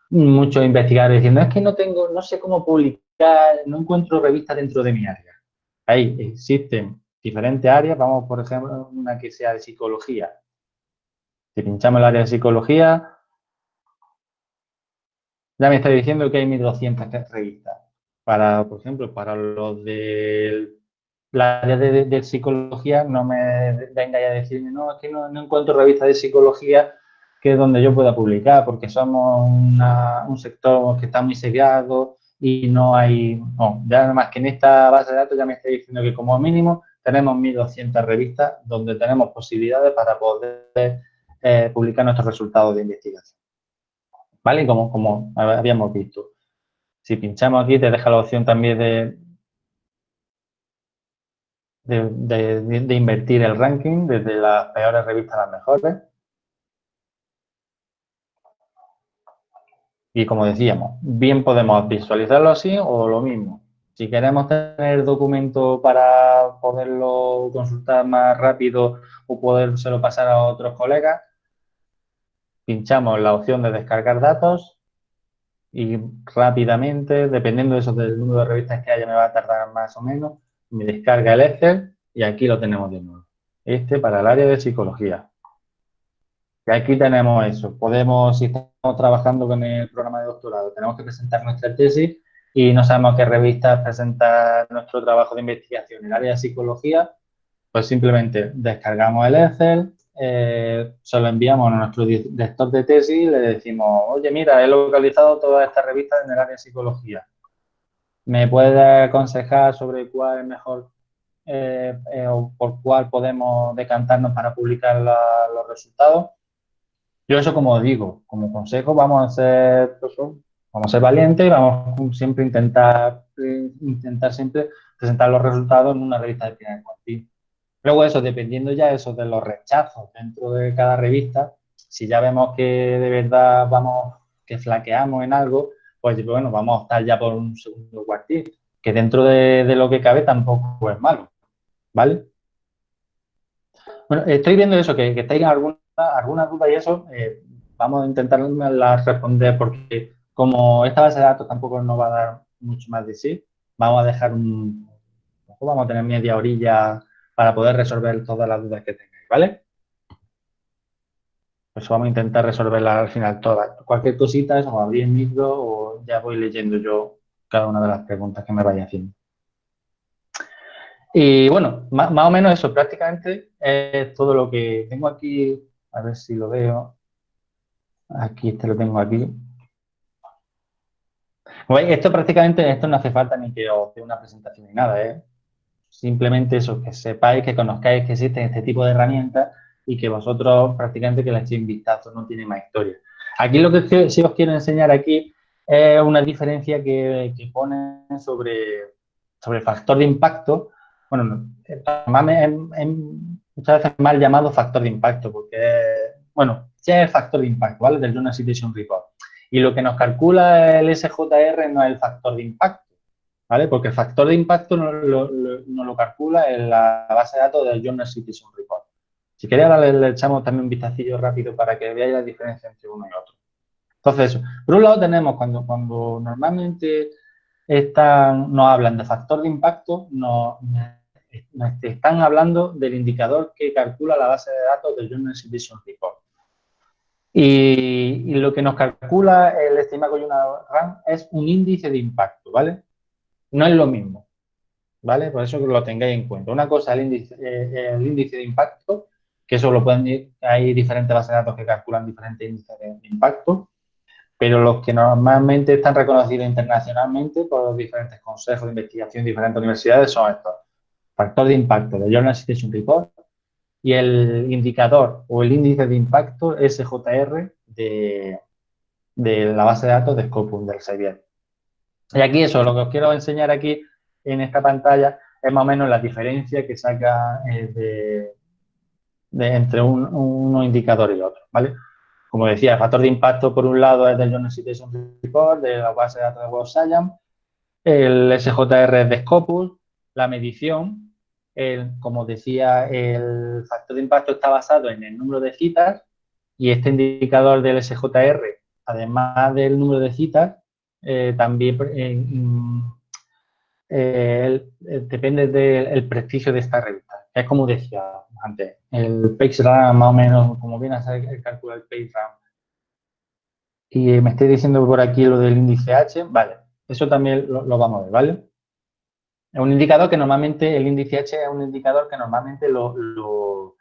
muchos investigadores diciendo, es que no tengo, no sé cómo publicar, no encuentro revistas dentro de mi área. Ahí existen diferentes áreas, vamos por ejemplo, una que sea de psicología. Si pinchamos el área de psicología, ya me está diciendo que hay 1.200 revistas. Para, por ejemplo, para los de la área de, psicología, no me vengáis a decirme, no, es que no, encuentro revistas de psicología que es donde yo pueda publicar, porque somos un sector que está muy segregado y no hay, no, ya nada más que en esta base de datos ya me está diciendo que como mínimo tenemos 1.200 revistas donde tenemos posibilidades para poder eh, publicar nuestros resultados de investigación. ¿Vale? Como, como habíamos visto. Si pinchamos aquí te deja la opción también de, de, invertir el ranking desde las peores revistas a las mejores. Y como decíamos, bien podemos visualizarlo así o lo mismo. Si queremos tener documento para poderlo consultar más rápido o podérselo pasar a otros colegas, pinchamos la opción de descargar datos y rápidamente, dependiendo de eso del número de revistas que haya, me va a tardar más o menos, me descarga el Excel y aquí lo tenemos de nuevo. Este para el área de psicología. Y aquí tenemos eso. Podemos, si estamos trabajando con el programa de doctorado, tenemos que presentar nuestra tesis y no sabemos qué revistas presentar nuestro trabajo de investigación en el área de psicología, pues simplemente descargamos el Excel, eh, se lo enviamos a nuestro director de tesis y le decimos, oye, mira, he localizado todas estas revistas en el área de psicología. ¿Me puede aconsejar sobre cuál es mejor eh, eh, o por cuál podemos decantarnos para publicar los resultados? Yo eso como digo, como consejo, vamos a ser, pues, vamos a ser valientes y vamos siempre a intentar, intentar siempre presentar los resultados en una revista de primer cuartil. Luego eso, dependiendo ya eso de los rechazos dentro de cada revista, si ya vemos que de verdad vamos, que flaqueamos en algo, pues bueno, vamos a optar ya por un segundo cuartil, que dentro de, lo que cabe tampoco es malo, ¿vale? Bueno, estoy viendo eso, que, que tengan alguna, alguna duda y eso, eh, vamos a intentar responder porque como esta base de datos tampoco nos va a dar mucho más de sí, vamos a dejar un, vamos a tener media orilla para poder resolver todas las dudas que tengáis, ¿vale? Pues vamos a intentar resolverlas al final todas. Cualquier cosita, o abrir el micro o ya voy leyendo yo cada una de las preguntas que me vaya haciendo. Y bueno, más, o menos eso, prácticamente es todo lo que tengo aquí. A ver si lo veo. Aquí, este lo tengo aquí. esto prácticamente, esto no hace falta ni que os dé una presentación ni nada, ¿eh? Simplemente eso, que sepáis, que conozcáis que existen este tipo de herramientas y que vosotros prácticamente que le echéis un vistazo, no tiene más historia. Aquí lo que sí os quiero enseñar aquí es una diferencia que, que pone sobre, sobre el factor de impacto. Bueno, es, muchas veces mal llamado factor de impacto, porque, bueno, sí es el factor de impacto, ¿vale? Del Journal Citation Report. Y lo que nos calcula el SJR no es el factor de impacto, ¿vale? Porque el factor de impacto no lo, calcula en la base de datos del Journal Citizen Report. Si queréis, ahora le, echamos también un vistacillo rápido para que veáis la diferencia entre uno y otro. Entonces, por un lado tenemos cuando, normalmente están, nos hablan de factor de impacto, nos, están hablando del indicador que calcula la base de datos del Journal Citizen Report. Y, lo que nos calcula el estimado una RAM es un índice de impacto, ¿vale? No es lo mismo, ¿vale? Por eso que lo tengáis en cuenta. Una cosa es el índice, eh, el índice de impacto, que eso lo pueden, hay diferentes bases de datos que calculan diferentes índices de impacto, pero los que normalmente están reconocidos internacionalmente por los diferentes consejos de investigación de diferentes universidades son estos. Factor de impacto de Journal Citation Report, y el indicador o el índice de impacto SJR de, de la base de datos de Scopus del Xavier. Y aquí eso, lo que os quiero enseñar aquí en esta pantalla es más o menos la diferencia que saca eh, de, entre un, uno indicador y otro, ¿vale? Como decía, el factor de impacto por un lado es del Journal Citation Report, de la base de datos de Web Science, el SJR de Scopus, la medición como decía, el factor de impacto está basado en el número de citas y este indicador del SJR, además del número de citas, eh, también eh, depende del prestigio de esta revista. Es como decía antes, el PageRank más o menos, como viene a ser el cálculo del PageRank. Y me estoy diciendo por aquí lo del índice H, vale, eso también lo, lo vamos a ver, ¿vale? Es un indicador que normalmente, el índice H es un indicador que normalmente lo,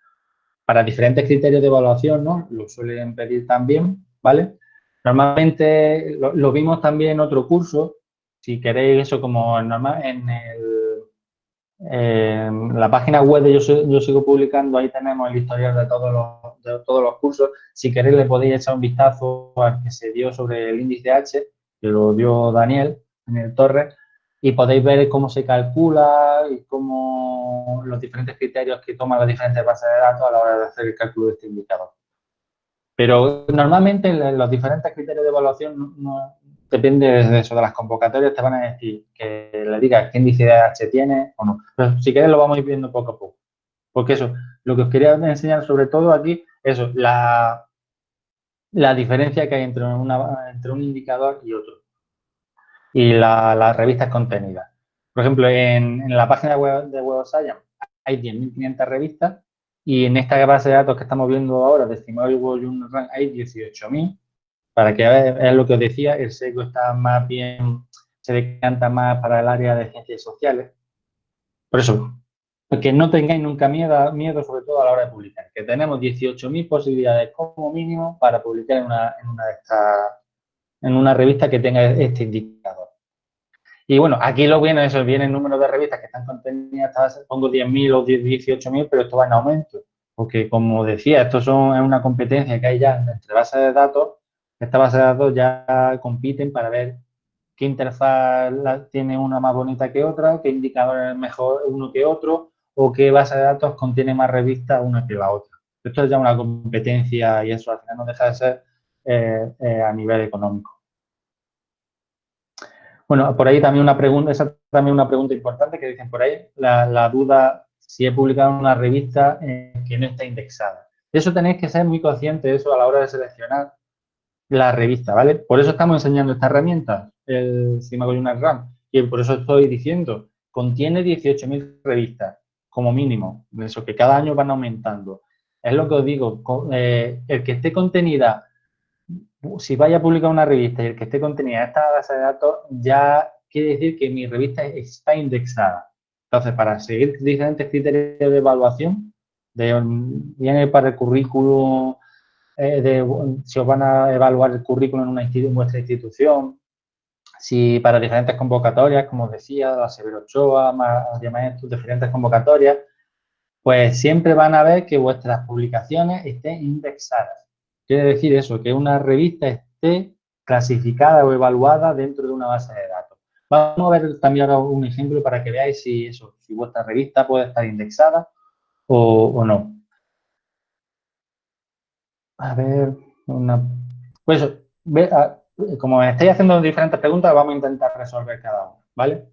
para diferentes criterios de evaluación, ¿no? Lo suelen pedir también, ¿vale? Normalmente lo, vimos también en otro curso, si queréis eso como normal, en, la página web de yo, sigo publicando, ahí tenemos el historial de todos, los, de todos los cursos. Si queréis le podéis echar un vistazo al que se dio sobre el índice H, que lo dio Daniel en el Torres, y podéis ver cómo se calcula y cómo los diferentes criterios que toman las diferentes bases de datos a la hora de hacer el cálculo de este indicador. Pero normalmente los diferentes criterios de evaluación no, depende de eso, de las convocatorias, te van a decir que le digas qué índice de H tiene o no. Pero si queréis lo vamos a ir viendo poco a poco. Porque eso, lo que os quería enseñar sobre todo aquí, eso, la, la diferencia que hay entre, una, entre un indicador y otro y las revistas contenidas. Por ejemplo, en, la página web de Web of Science hay 10.500 revistas y en esta base de datos que estamos viendo ahora de Estimable World Rank hay 18.000. Para que veáis lo que os decía, el SECO está más bien, se decanta más para el área de ciencias sociales. Por eso, que no tengáis nunca miedo, miedo sobre todo a la hora de publicar, que tenemos 18.000 posibilidades como mínimo para publicar en una, en una de estas en una revista que tenga este indicador. Y bueno, aquí lo viene eso, viene el número de revistas que están contenidas, pongo 10.000 o 18.000, pero esto va en aumento. Porque, como decía, esto son, es una competencia que hay ya entre bases de datos. Estas bases de datos ya compiten para ver qué interfaz tiene una más bonita que otra, qué indicador es mejor uno que otro, o qué base de datos contiene más revistas una que la otra. Esto es ya una competencia y eso al final no deja de ser eh, eh, a nivel económico. Bueno, por ahí también una pregunta, esa también una pregunta importante que dicen por ahí, la, duda si he publicado una revista que no está indexada. Eso tenéis que ser muy consciente de eso a la hora de seleccionar la revista, ¿vale? Por eso estamos enseñando esta herramienta, el una RAM, y por eso estoy diciendo, contiene 18.000 revistas, como mínimo, eso que cada año van aumentando. Es lo que os digo, eh, el que esté contenida si vaya a publicar una revista y el que esté contenida en esta base de datos, ya quiere decir que mi revista está indexada. Entonces, para seguir diferentes criterios de evaluación, viene para el currículum, eh, de, si os van a evaluar el currículum en, una vuestra institución, si para diferentes convocatorias, como os decía, la Severo Ochoa, más diferentes convocatorias, pues siempre van a ver que vuestras publicaciones estén indexadas. Quiere decir eso, que una revista esté clasificada o evaluada dentro de una base de datos. Vamos a ver también ahora un ejemplo para que veáis si, eso, si vuestra revista puede estar indexada o, no. A ver, una... Pues, como me estáis haciendo diferentes preguntas, vamos a intentar resolver cada una, ¿vale?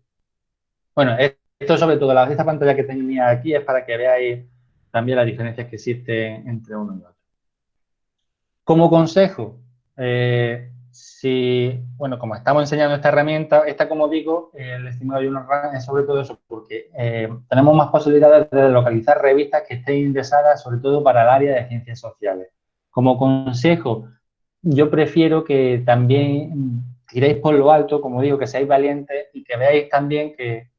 Bueno, esto sobre todo, esta pantalla que tenía aquí es para que veáis también las diferencias que existen entre uno y otro. Como consejo, eh, si, bueno, como estamos enseñando esta herramienta, esta, como digo, el estimado de unos es sobre todo eso, porque eh, tenemos más posibilidades de localizar revistas que estén indexadas, sobre todo para el área de ciencias sociales. como consejo, yo prefiero que también tiréis por lo alto, como digo, que seáis valientes y que veáis también que,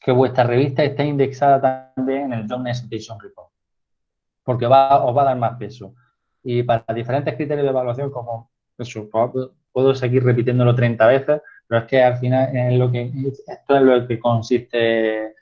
que vuestra revista esté indexada también en el Journal Citation Report, porque va, os va a dar más peso. Y para diferentes criterios de evaluación, como eso, puedo seguir repitiéndolo 30 veces, pero es que al final es lo que, esto es lo que consiste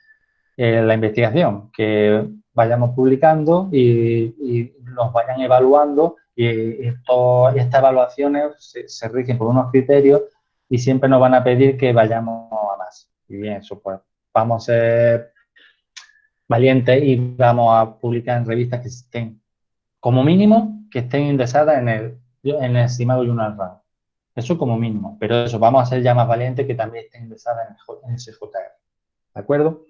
en la investigación, que vayamos publicando y, nos vayan evaluando y estas evaluaciones se, rigen por unos criterios y siempre nos van a pedir que vayamos a más. Y bien, eso pues vamos a ser valientes y vamos a publicar en revistas que estén, como mínimo, que estén indexadas en el, en el estimado Journal Rank. Eso como mínimo, pero eso, vamos a ser ya más valientes que también estén indexadas en, SJR. ¿De acuerdo?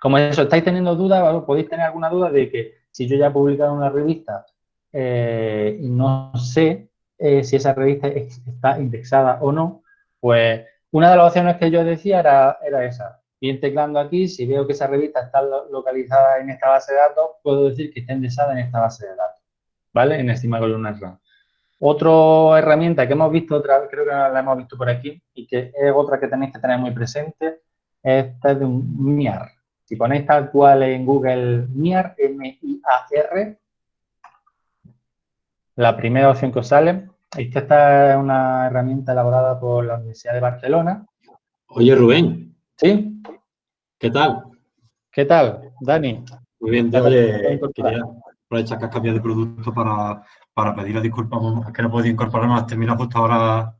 Como eso, estáis teniendo dudas, podéis tener alguna duda de que si yo ya he publicado una revista eh, y no sé eh, si esa revista está indexada o no, pues una de las opciones que yo decía era esa. Bien teclando aquí, si veo que esa revista está localizada en esta base de datos, puedo decir que está indexada en esta base de datos, ¿vale? En Estima Columnar RAM. Otra herramienta que hemos visto, otra, creo que la hemos visto por aquí, y que es otra que tenéis que tener muy presente, esta es de un MIAR. Si ponéis tal cual en Google MIAR, M-I-A-R, la primera opción que os sale, esta es una herramienta elaborada por la Universidad de Barcelona. Oye, Rubén. ¿Sí? ¿Qué tal? ¿Qué tal, Dani? Muy bien, oye, quería aprovechar que has cambiado de producto para, para pedir disculpas, que no puedo incorporarme, termina justo ahora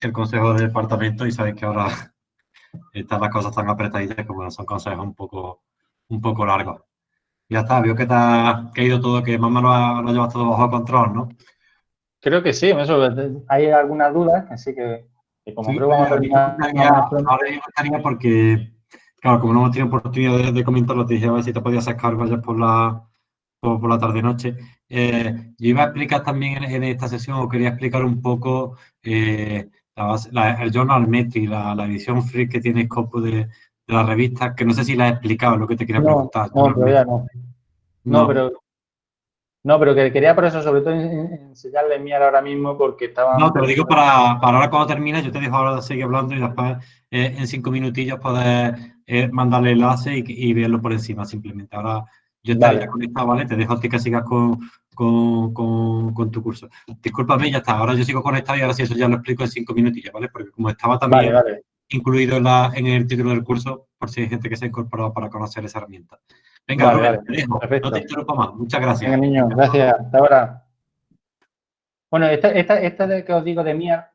el consejo de departamento y sabéis que ahora están las cosas tan apretaditas como son consejos un poco, un poco largos. Ya está, veo que te ha, caído todo, que más o menos lo, llevas todo bajo control, ¿no? Creo que sí, eso, hay algunas dudas que sí que, como creo que vamos a terminar... Ahora yo estaría porque, claro, como no hemos tenido oportunidad de, comentarlo, te dije a ver si te podías sacar vayas por la, por, la tarde-noche. Eh, yo iba a explicar también en, esta sesión, o quería explicar un poco eh, el Journal Metri, la, la, edición free que tiene Scopus de, la revista, que no sé si la he explicado, lo que te quería preguntar. No, todavía no. no. pero no, pero que quería por eso, sobre todo, enseñarle miar ahora mismo porque estaba... No, te lo digo para, para ahora cuando termine, yo te dejo ahora de seguir hablando y después eh, en cinco minutillos poder eh, mandarle el enlace y, verlo por encima simplemente. Ahora yo estaría conectado, ¿vale? Te dejo a ti que sigas con, con, con, tu curso. Discúlpame, ya está. Ahora yo sigo conectado y ahora sí eso ya lo explico en cinco minutillos, ¿vale? Porque como estaba también incluido en, la, en el título del curso, por si hay gente que se ha incorporado para conocer esa herramienta. Venga, vale, te dejo. no te interrumpo más. Muchas gracias. Venga, niño, gracias. Hasta ahora. Bueno, esta, esta, esta de que os digo de MIA,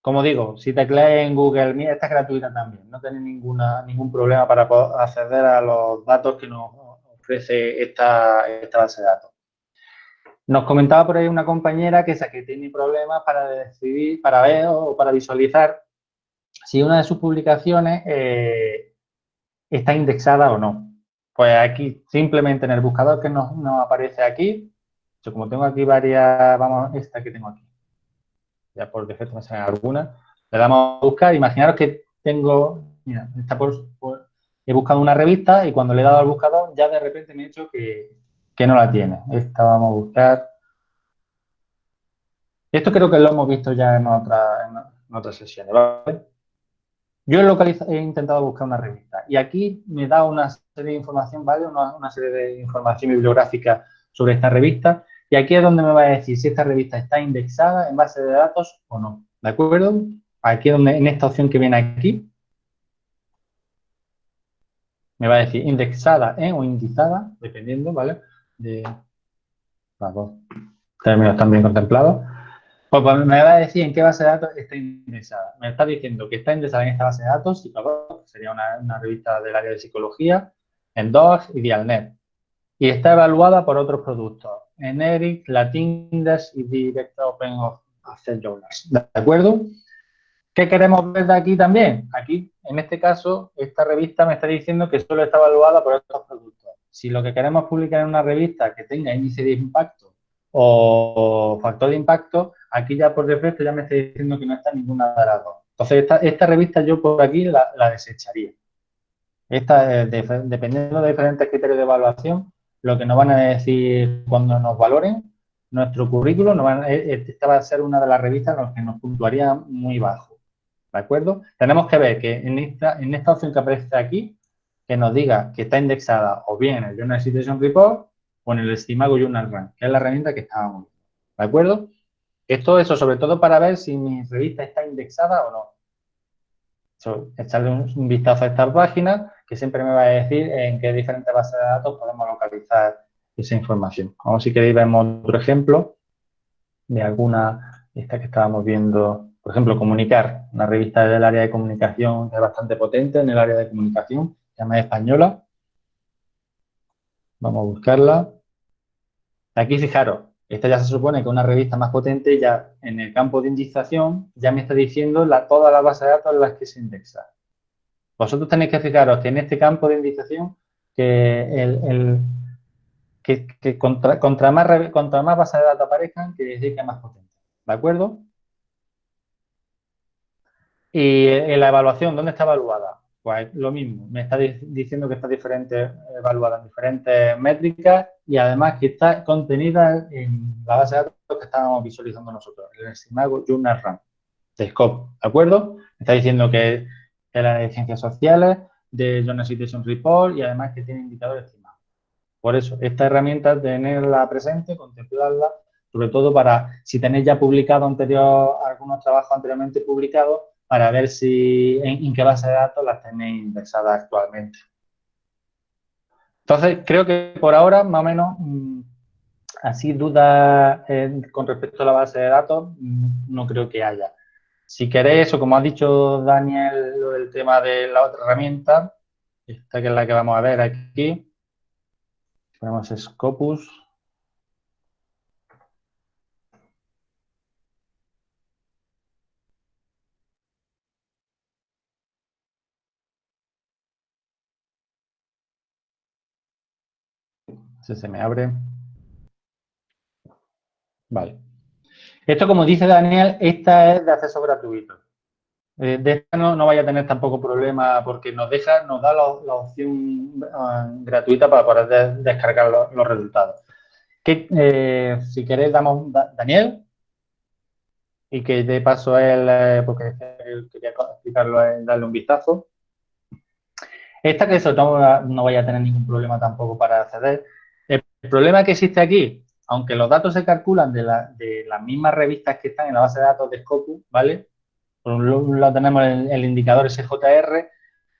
como digo, si tecleáis en Google MIA, esta es gratuita también. No tenéis ninguna, ningún problema para acceder a los datos que nos ofrece esta, base de datos. Nos comentaba por ahí una compañera que, que tiene problemas para decidir, para ver o para visualizar si una de sus publicaciones eh, está indexada o no. Pues aquí, simplemente en el buscador que nos, aparece aquí, yo como tengo aquí varias, vamos, esta que tengo aquí, ya por defecto me salen algunas, le damos a buscar, imaginaros que tengo, mira, está por, he buscado una revista y cuando le he dado al buscador ya de repente me he dicho que, no la tiene. Esta vamos a buscar. Esto creo que lo hemos visto ya en, otra, en otras sesiones, ¿vale? Yo he, he intentado buscar una revista y aquí me da una serie de información, ¿vale? Una, serie de información bibliográfica sobre esta revista y aquí es donde me va a decir si esta revista está indexada en base de datos o no, ¿de acuerdo? Aquí donde, en esta opción que viene aquí, me va a decir indexada en o indizada, dependiendo, ¿vale? De los dos términos también contemplados. Pues, pues, me va a decir en qué base de datos está indexada. Me está diciendo que está indexada en esta base de datos, y sería una, revista del área de psicología, en DOG y Dialnet. Y está evaluada por otros productos, en ERIC, Latindex y Direct Open of Access Journals. ¿De acuerdo? ¿Qué queremos ver de aquí también? Aquí, en este caso, esta revista me está diciendo que solo está evaluada por estos productos. Si lo que queremos publicar en una revista que tenga índice de impacto o factor de impacto, aquí ya por defecto ya me está diciendo que no está ninguna de las dos. Entonces, esta, revista yo por aquí la, desecharía. Esta, dependiendo de diferentes criterios de evaluación, lo que nos van a decir cuando nos valoren nuestro currículum, nos van, e, e, esta va a ser una de las revistas en las que nos puntuaría muy bajo. ¿De acuerdo? Tenemos que ver que en esta, en esta opción que aparece aquí, que nos diga que está indexada o bien en el Journal Citation Report o en el Estimago Journal Rank, que es la herramienta que estábamos viendo. ¿De acuerdo? Esto, eso, sobre todo para ver si mi revista está indexada o no. echarle un, vistazo a esta página que siempre me va a decir en qué diferentes bases de datos podemos localizar esa información. Vamos, si queréis, vemos otro ejemplo de alguna, esta que estábamos viendo, por ejemplo, Comunicar, una revista del área de comunicación que es bastante potente en el área de comunicación, se llama Española. Vamos a buscarla. Aquí, fijaros, esta ya se supone que una revista más potente, ya en el campo de indexación ya me está diciendo la, todas las bases de datos en las que se indexa. Vosotros tenéis que fijaros que en este campo de indexación que, contra, más, contra más bases de datos aparezcan, quiere decir que es más potente. ¿De acuerdo? Y en la evaluación, ¿dónde está evaluada? Pues lo mismo, me está diciendo que está diferente, evaluada en diferentes métricas y además que está contenida en la base de datos que estábamos visualizando nosotros, el estimago Journal RAM de Scope, ¿de acuerdo? Me está diciendo que es la de ciencias sociales, de Journal Citation Report y además que tiene indicadores estimados. Por eso, esta herramienta, tenerla presente, contemplarla, sobre todo para, si tenéis ya publicado anterior, algunos trabajos anteriormente publicados, para ver si en, qué base de datos las tenéis indexadas actualmente. Entonces, creo que por ahora, más o menos, mm, así dudas eh, con respecto a la base de datos, mm, no creo que haya. Si queréis, o como ha dicho Daniel, lo del tema de la otra herramienta, esta que es la que vamos a ver aquí, ponemos Scopus, se me abre. Vale. Esto, como dice Daniel, esta es de acceso gratuito. Eh, de esta no, vaya a tener tampoco problema porque nos deja, nos da la, opción ah, gratuita para poder descargar los resultados. Que, eh, si queréis, damos Daniel y que de paso él, eh, porque quería explicarlo, darle un vistazo. Esta que eso no, no vaya a tener ningún problema tampoco para acceder. El problema que existe aquí, aunque los datos se calculan de, las mismas revistas que están en la base de datos de Scopus, ¿vale? Por un lado tenemos el, indicador SJR,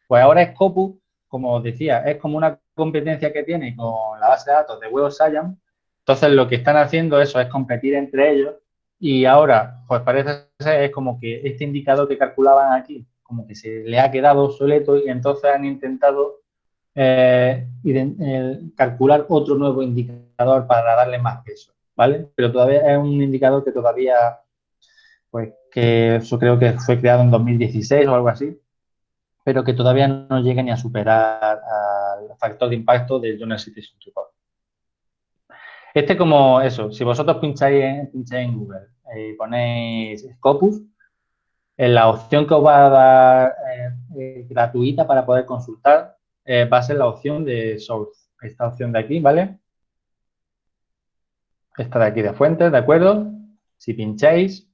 pues ahora Scopus, como os decía, es como una competencia que tiene con la base de datos de Web Science. Entonces, lo que están haciendo eso es competir entre ellos y ahora, pues parece ser es como que este indicador que calculaban aquí, como que se le ha quedado obsoleto y entonces han intentado eh, calcular otro nuevo indicador para darle más peso, ¿vale? Pero todavía es un indicador que todavía, pues que eso creo que fue creado en 2016 o algo así, pero que todavía no llega ni a superar al factor de impacto del Journal Citizen Report. Este como eso, si vosotros pincháis en, en Google y ponéis Scopus, en la opción que os va a dar eh, eh, gratuita para poder consultar eh, va a ser la opción de source. Esta opción de aquí, ¿vale? Esta de aquí de fuentes, ¿de acuerdo? Si pincháis,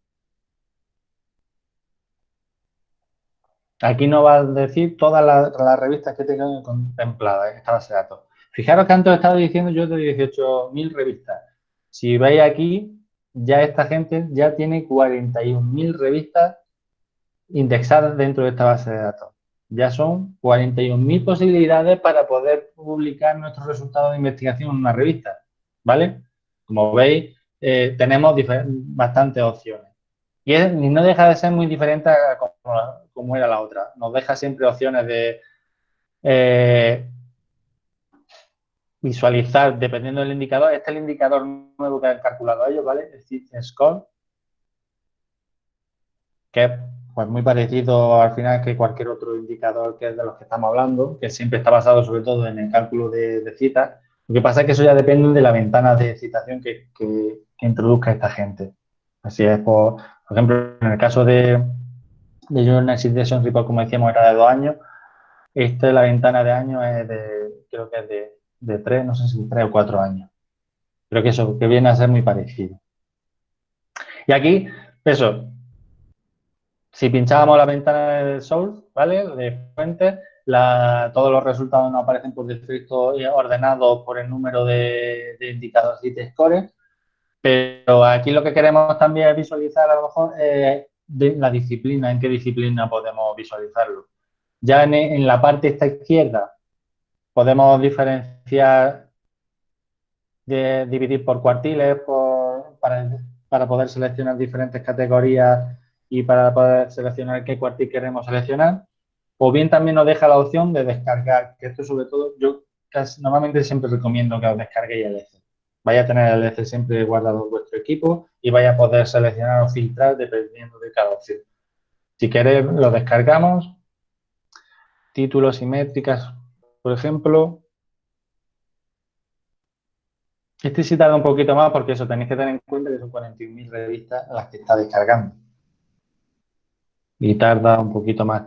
aquí nos va a decir todas las, revistas que tengo contempladas en esta base de datos. Fijaros que antes he estado diciendo yo de 18.000 revistas. Si veis aquí, ya esta gente ya tiene 41.000 revistas indexadas dentro de esta base de datos ya son 41.000 posibilidades para poder publicar nuestros resultados de investigación en una revista, ¿vale? Como veis, eh, tenemos bastantes opciones. Y, no deja de ser muy diferente a como, era la otra. Nos deja siempre opciones de eh, visualizar, dependiendo del indicador. Este es el indicador nuevo que han calculado ellos, ¿vale? El Score, que pues muy parecido al final que cualquier otro indicador que es de los que estamos hablando, que siempre está basado sobre todo en el cálculo de, citas. Lo que pasa es que eso ya depende de la ventana de citación que, introduzca esta gente. Así es, por, ejemplo, en el caso de, de Journal Citation Report, como decíamos, era de dos años. Esta, la ventana de años es de, creo que es de de tres, no sé si tres o cuatro años. Creo que eso, que viene a ser muy parecido. Y aquí, eso, si pinchábamos la ventana del Source, ¿vale? De fuente, todos los resultados nos aparecen por defecto ordenados por el número de, indicadores y de score. Pero aquí lo que queremos también visualizar a lo mejor eh, la disciplina, en qué disciplina podemos visualizarlo. Ya en, la parte esta izquierda podemos diferenciar, de, dividir por cuartiles para, para poder seleccionar diferentes categorías y para poder seleccionar qué cuartil queremos seleccionar. O bien también nos deja la opción de descargar, que esto sobre todo yo normalmente siempre recomiendo que os descarguéis el Excel. Vaya a tener el Excel siempre guardado en vuestro equipo y vaya a poder seleccionar o filtrar dependiendo de cada opción. Si queréis, lo descargamos. Títulos y métricas, por ejemplo. Este sí tarda un poquito más porque eso tenéis que tener en cuenta que son 41.000 revistas las que está descargando. Y tarda un poquito más,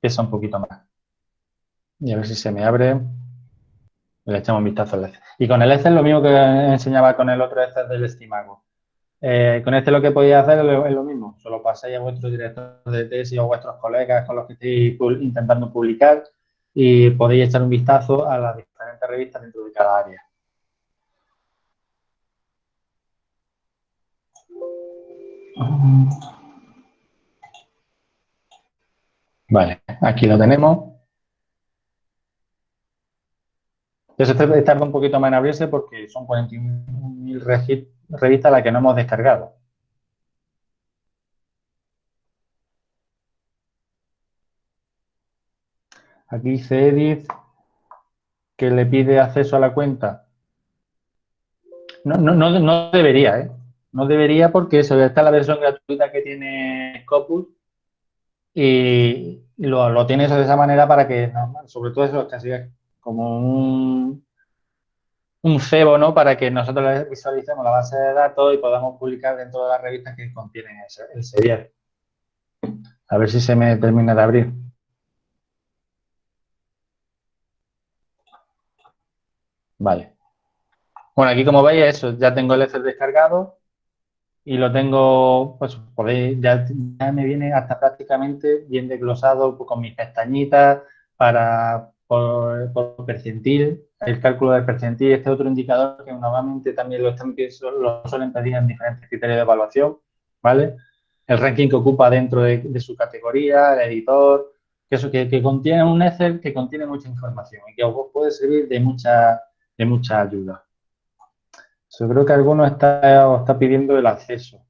pesa un poquito más. Y a ver si se me abre. Le echamos un vistazo al Excel. Y con el Excel lo mismo que enseñaba con el otro Excel del Estimago. Eh, con este lo que podéis hacer es lo mismo. Solo pasáis a vuestro director de tesis o a vuestros colegas con los que estéis intentando publicar y podéis echar un vistazo a las diferentes revistas dentro de cada área. Vale, aquí lo tenemos. Entonces, tarda un poquito más en abrirse porque son 41.000 revistas las que no hemos descargado. Aquí dice Edith que le pide acceso a la cuenta. No, no, no, debería, ¿eh? No debería porque eso, está la versión gratuita que tiene Scopus y lo, lo tienes de esa manera para que, sobre todo eso, casi como un, un cebo, ¿no? Para que nosotros visualicemos la base de datos y podamos publicar dentro de las revistas que contienen el serial. A ver si se me termina de abrir. Vale. Bueno, aquí como veis, eso, ya tengo el Excel descargado y lo tengo, pues ya, me viene hasta prácticamente bien desglosado con mis pestañitas para por, percentil, el cálculo del percentil, este otro indicador que normalmente también lo, están, lo suelen pedir en diferentes criterios de evaluación, ¿vale? El ranking que ocupa dentro de, su categoría, el editor, que eso que, que, contiene un Excel que contiene mucha información y que os puede servir de mucha, de mucha ayuda. Yo creo que alguno está, está pidiendo el acceso.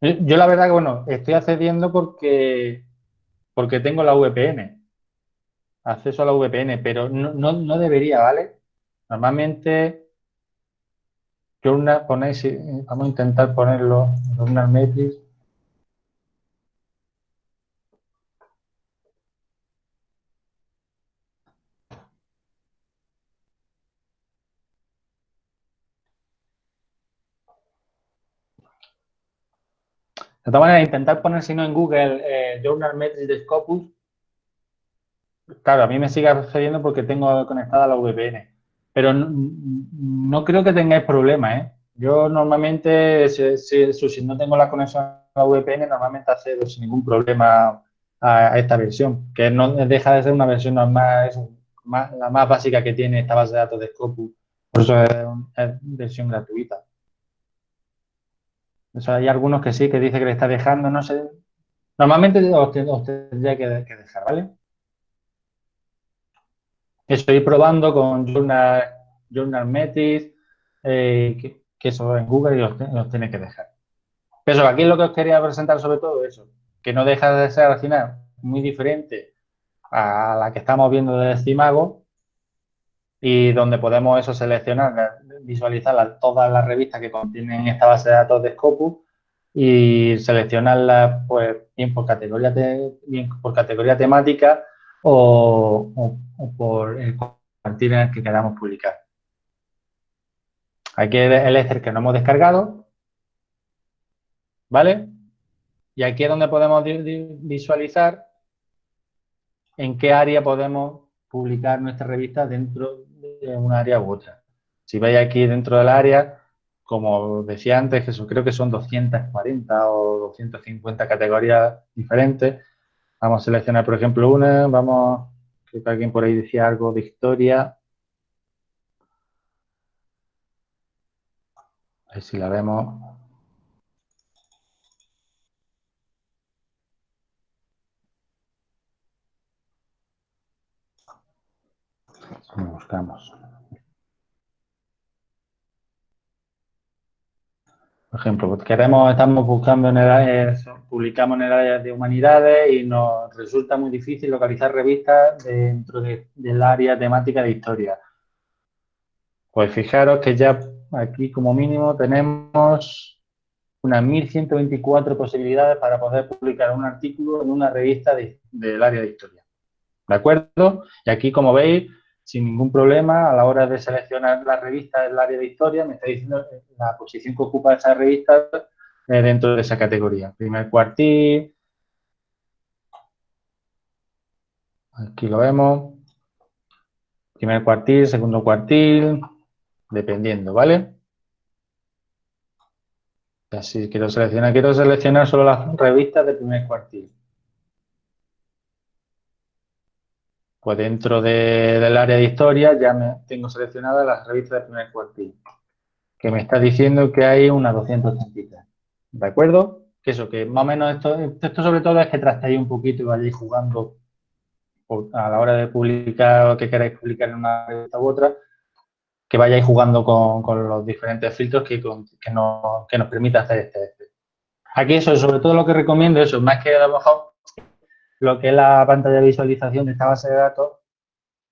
Yo la verdad que, bueno, estoy accediendo porque, porque tengo la VPN. Acceso a la VPN, pero no, debería, ¿vale? Normalmente, ponéis, vamos a intentar ponerlo, Journal Metrics. De todas maneras, intentar poner, si no, en Google eh, Journal Metrics de Scopus. Claro, a mí me sigue accediendo porque tengo conectada la VPN. Pero no, creo que tengáis problema, ¿eh? Yo normalmente, si, no tengo la conexión a la VPN, normalmente accedo sin ningún problema a, esta versión, que no deja de ser una versión normal, es la más básica que tiene esta base de datos de Scopus. Por eso es, es versión gratuita hay algunos que sí, que dice que le está dejando, no sé. Normalmente os, tendría que, dejar, ¿vale? Estoy probando con Journal, Journal Metis, eh, que, eso en Google y os, tiene que dejar. Pero aquí lo que os quería presentar sobre todo eso, que no deja de ser al final muy diferente a la que estamos viendo de Cimago y donde podemos eso seleccionar visualizar todas las revistas que contienen esta base de datos de Scopus y seleccionarlas pues, bien, por categoría bien por categoría temática o, por el cuartil en el que queramos publicar. Aquí el Excel que no hemos descargado. ¿Vale? Y aquí es donde podemos visualizar en qué área podemos publicar nuestra revista dentro de un área u otra. Si veis aquí dentro del área, como decía antes, eso creo que son 240 o 250 categorías diferentes. Vamos a seleccionar, por ejemplo, una. Vamos, creo que alguien por ahí decía algo de historia. A ver si la vemos. Buscamos. Por ejemplo, pues queremos, estamos buscando en el área, publicamos en el área de humanidades y nos resulta muy difícil localizar revistas dentro del área temática de historia. Pues fijaros que ya aquí como mínimo tenemos unas 1.124 posibilidades para poder publicar un artículo en una revista del área de historia. ¿De acuerdo? Y aquí, como veis, sin ningún problema a la hora de seleccionar la revista del área de historia, me está diciendo la posición que ocupa esa revista eh, dentro de esa categoría. Primer cuartil, aquí lo vemos, primer cuartil, segundo cuartil, dependiendo, ¿vale? Así quiero seleccionar, quiero seleccionar solo las revistas de primer cuartil. Pues dentro del área de historia ya me tengo seleccionadas las revistas de primer cuartil, que me está diciendo que hay unas 233. ¿De acuerdo? Que eso, que más o menos esto, esto sobre todo es que trastéis un poquito y vayáis jugando a la hora de publicar o que queráis publicar en una revista u otra, que vayáis jugando con, los diferentes filtros que, nos, que permite hacer este, este. Aquí eso, sobre todo lo que recomiendo, eso, más que a lo lo que es la pantalla de visualización de esta base de datos,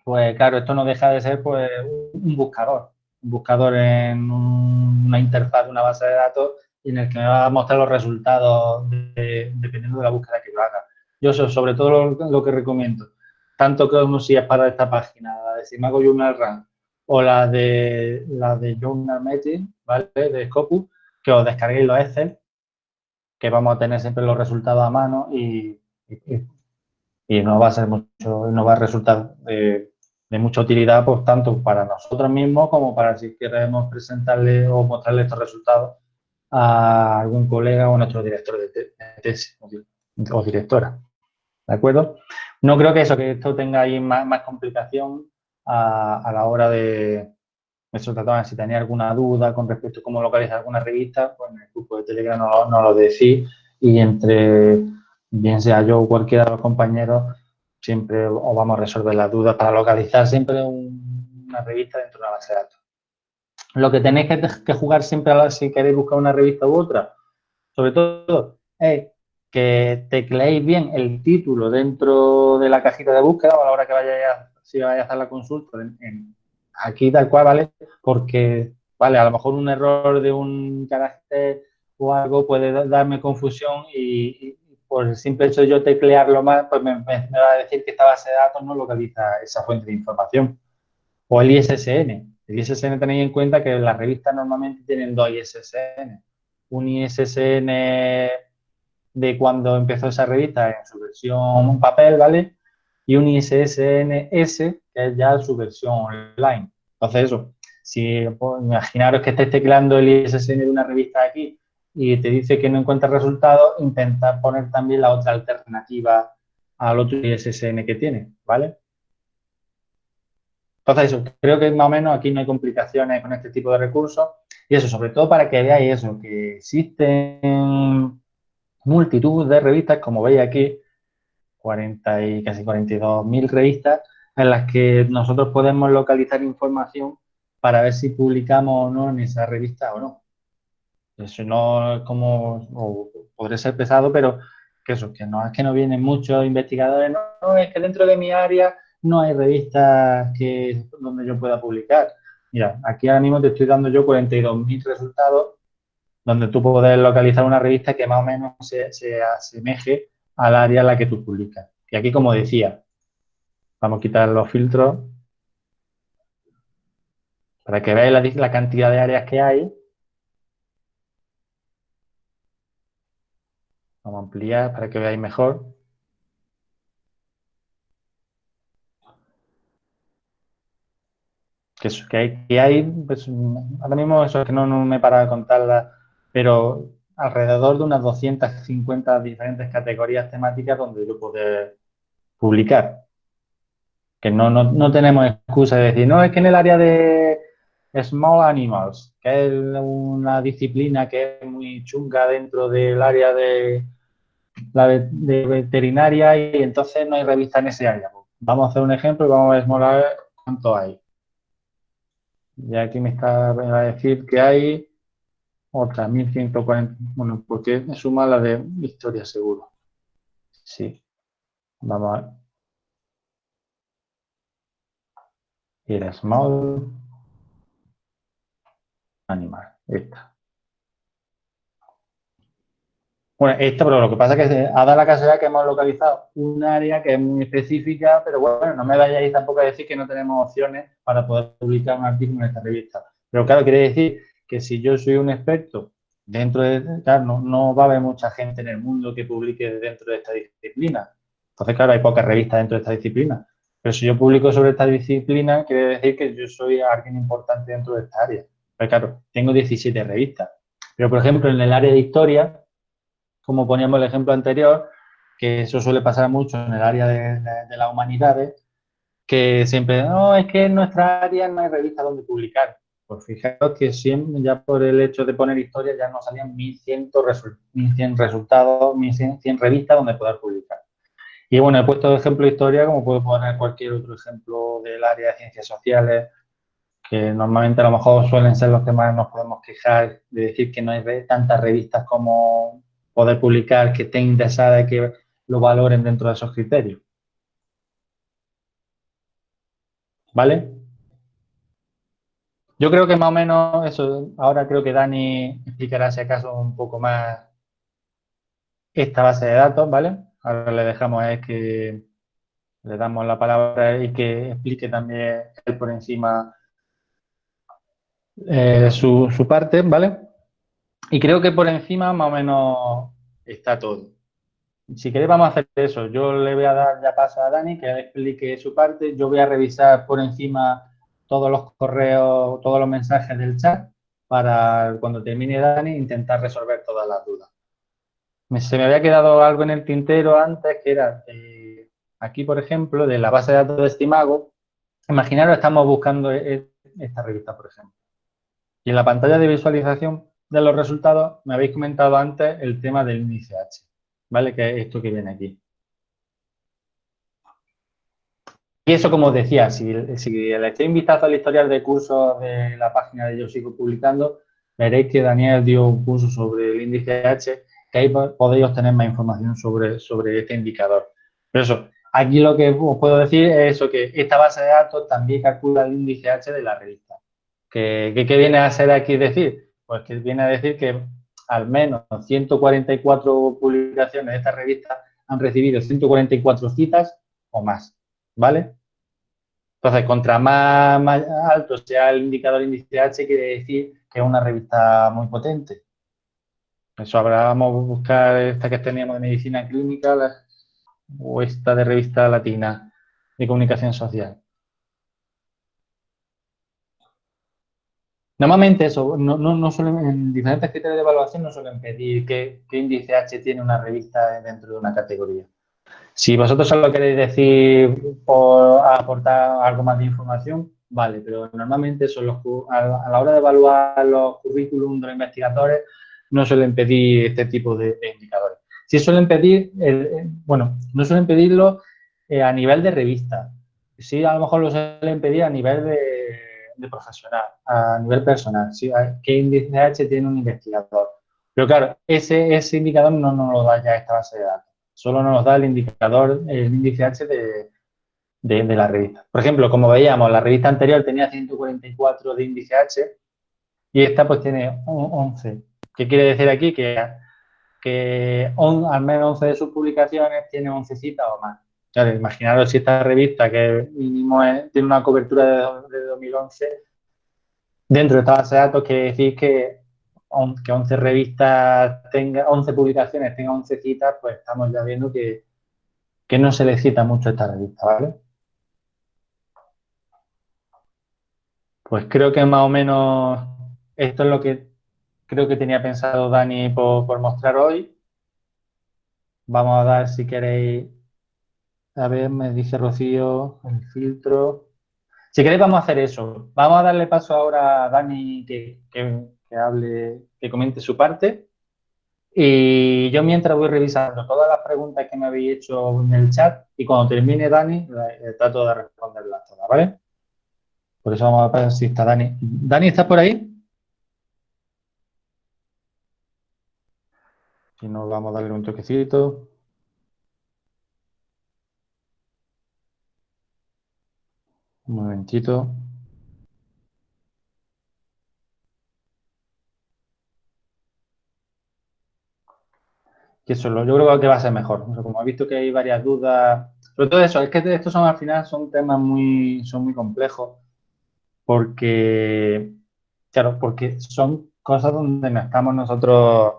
pues claro, esto no deja de ser pues un buscador, un buscador en una interfaz de una base de datos en el que me va a mostrar los resultados dependiendo de la búsqueda que yo haga. Yo sobre todo lo, que recomiendo, tanto como si es para esta página, la de Simago Journal Run o la de la de Journal Meeting, ¿vale? De Scopus, que os descarguéis los Excel, que vamos a tener siempre los resultados a mano y no va a ser mucho, no va a resultar de, mucha utilidad, pues tanto para nosotros mismos como para si queremos presentarle o mostrarle estos resultados a algún colega o a nuestro director de tesis o directora. ¿De acuerdo? No creo que eso, que esto tenga ahí más, complicación a, la hora de, eso trataba, si tenía alguna duda con respecto a cómo localizar alguna revista, pues en el grupo de Telegram no lo decís y entre bien sea yo o cualquiera de los compañeros, siempre os vamos a resolver las dudas para localizar siempre una revista dentro de una base de datos. Lo que tenéis que, jugar siempre si queréis buscar una revista u otra, sobre todo, es que tecleéis bien el título dentro de la cajita de búsqueda o a la hora que vayáis a, si vayáis a hacer la consulta, aquí tal cual, ¿vale? Porque, vale, a lo mejor un error de un carácter o algo puede darme confusión y, por el simple hecho de yo teclearlo más, pues me, va a decir que esta base de datos no localiza esa fuente de información. O el ISSN. El ISSN tenéis en cuenta que las revistas normalmente tienen dos ISSN. Un ISSN de cuando empezó esa revista en su versión papel, ¿vale? Y un ISSN S, que es ya su versión online. Entonces, eso, si pues, imaginaros que estáis tecleando el ISSN de una revista aquí y te dice que no encuentra resultados, intentar poner también la otra alternativa al otro ISSN que tiene, ¿vale? Entonces, eso, creo que más o menos aquí no hay complicaciones con este tipo de recursos. Y eso, sobre todo para que veáis eso, que existen multitud de revistas, como veis aquí, 40 y casi 42 mil revistas, en las que nosotros podemos localizar información para ver si publicamos o no en esa revista o no. Eso no como, o podría ser pesado, pero que eso, que no es que no vienen muchos investigadores, no, es que dentro de mi área no hay revistas que, donde yo pueda publicar. Mira, aquí ahora mismo te estoy dando yo 42.000 resultados donde tú puedes localizar una revista que más o menos se, asemeje al área en la que tú publicas. Y aquí, como decía, vamos a quitar los filtros para que veáis la cantidad de áreas que hay Ampliar para que veáis mejor. Que, hay, pues, ahora mismo eso es que no, me para de contarla, pero alrededor de unas 250 diferentes categorías temáticas donde yo puedo publicar. Que no, no, tenemos excusa de decir, no, es que en el área de Small Animals, que es una disciplina que es muy chunga dentro del área de la de veterinaria y entonces no hay revista en ese área. Vamos a hacer un ejemplo y vamos a ver cuánto hay. Y aquí me está a decir que hay otra 1140. Bueno, porque suma la de historia seguro. Sí. Vamos a ver. Era small animal. Esta. Bueno, esto, pero lo que pasa es que ha dado la casualidad que hemos localizado un área que es muy específica, pero bueno, no me vayáis tampoco a decir que no tenemos opciones para poder publicar un artículo en esta revista. Pero claro, quiere decir que si yo soy un experto dentro de, claro, no, va a haber mucha gente en el mundo que publique dentro de esta disciplina. Entonces, claro, hay pocas revistas dentro de esta disciplina. Pero si yo publico sobre esta disciplina, quiere decir que yo soy alguien importante dentro de esta área. Pero claro, tengo 17 revistas. Pero, por ejemplo, en el área de historia, como poníamos el ejemplo anterior, que eso suele pasar mucho en el área de, las humanidades, que siempre, no, es que en nuestra área no hay revista donde publicar. Pues fijaros que siempre, ya por el hecho de poner historia, ya nos salían 1100, 1100 resultados, 1100 revistas donde poder publicar. Y bueno, he puesto de ejemplo historia, como puedo poner cualquier otro ejemplo del área de ciencias sociales, que normalmente a lo mejor suelen ser los que más nos podemos quejar de decir que no hay tantas revistas como poder publicar, que estén interesadas y que lo valoren dentro de esos criterios. ¿Vale? Yo creo que más o menos eso, ahora creo que Dani explicará si acaso un poco más esta base de datos, ¿vale? Ahora le dejamos él que le damos la palabra y que explique también él por encima eh, su, su parte, ¿vale? Y creo que por encima más o menos está todo. Si queréis vamos a hacer eso. Yo le voy a dar ya paso a Dani que explique su parte. Yo voy a revisar por encima todos los correos, todos los mensajes del chat para cuando termine Dani intentar resolver todas las dudas. Se me había quedado algo en el tintero antes que era eh, aquí, por ejemplo, de la base de datos de Estimago. Imaginaros, estamos buscando e-, esta revista, por ejemplo. Y en la pantalla de visualización de los resultados, me habéis comentado antes el tema del índice H, ¿vale? Que es esto que viene aquí. Y eso, como os decía, si, le echéis un vistazo al historial de cursos de la página de Yo Sigo Publicando, veréis que Daniel dio un curso sobre el índice H, que ahí podéis obtener más información sobre, sobre este indicador. Pero eso, aquí lo que os puedo decir es eso, que esta base de datos también calcula el índice H de la revista. ¿Qué, qué viene a ser aquí decir? Pues que viene a decir que al menos 144 publicaciones de esta revista han recibido 144 citas o más, ¿vale? Entonces, contra más, alto sea el indicador índice H, quiere decir que es una revista muy potente. Eso habrá, vamos a buscar esta que teníamos de medicina clínica o esta de revista latina de comunicación social. Normalmente eso, no, no, suelen, en diferentes criterios de evaluación no suelen pedir qué, índice H tiene una revista dentro de una categoría. Si vosotros solo queréis decir por aportar algo más de información, vale, pero normalmente son a la hora de evaluar los currículum de los investigadores no suelen pedir este tipo de, indicadores. Si suelen pedir, bueno, no suelen pedirlo eh, a nivel de revista. Sí, a lo mejor lo suelen pedir a nivel de de profesional, a nivel personal, qué índice H tiene un investigador. Pero claro, ese, ese indicador no nos lo da ya esta base de datos, solo nos da el indicador, el índice H de, de, la revista. Por ejemplo, como veíamos, la revista anterior tenía 144 de índice H y esta pues tiene 11. ¿Qué quiere decir aquí? Que, que al menos 11 de sus publicaciones tiene 11 citas o más. Imaginaros si esta revista, que mínimo tiene una cobertura de, 2011, dentro de esta base de datos quiere decir que, que 11 revistas tenga, 11 publicaciones tengan 11 citas, pues estamos ya viendo que, que no se le cita mucho esta revista, ¿vale? Pues creo que más o menos esto es lo que creo que tenía pensado Dani por, mostrar hoy. Vamos a dar, si queréis, a ver, me dice Rocío, el filtro. Si queréis, vamos a hacer eso. Vamos a darle paso ahora a Dani que, que hable, que comente su parte. Y yo mientras voy revisando todas las preguntas que me habéis hecho en el chat y cuando termine Dani, trato de responderlas todas, ¿vale? Por eso vamos a ver si está Dani. ¿Dani, estás por ahí? Si no, vamos a darle un toquecito. Un momentito. Eso, yo creo que va a ser mejor. como he visto que hay varias dudas, sobre todo eso, es que estos son al final son temas muy, son muy complejos porque, claro, porque son cosas donde no estamos nosotros,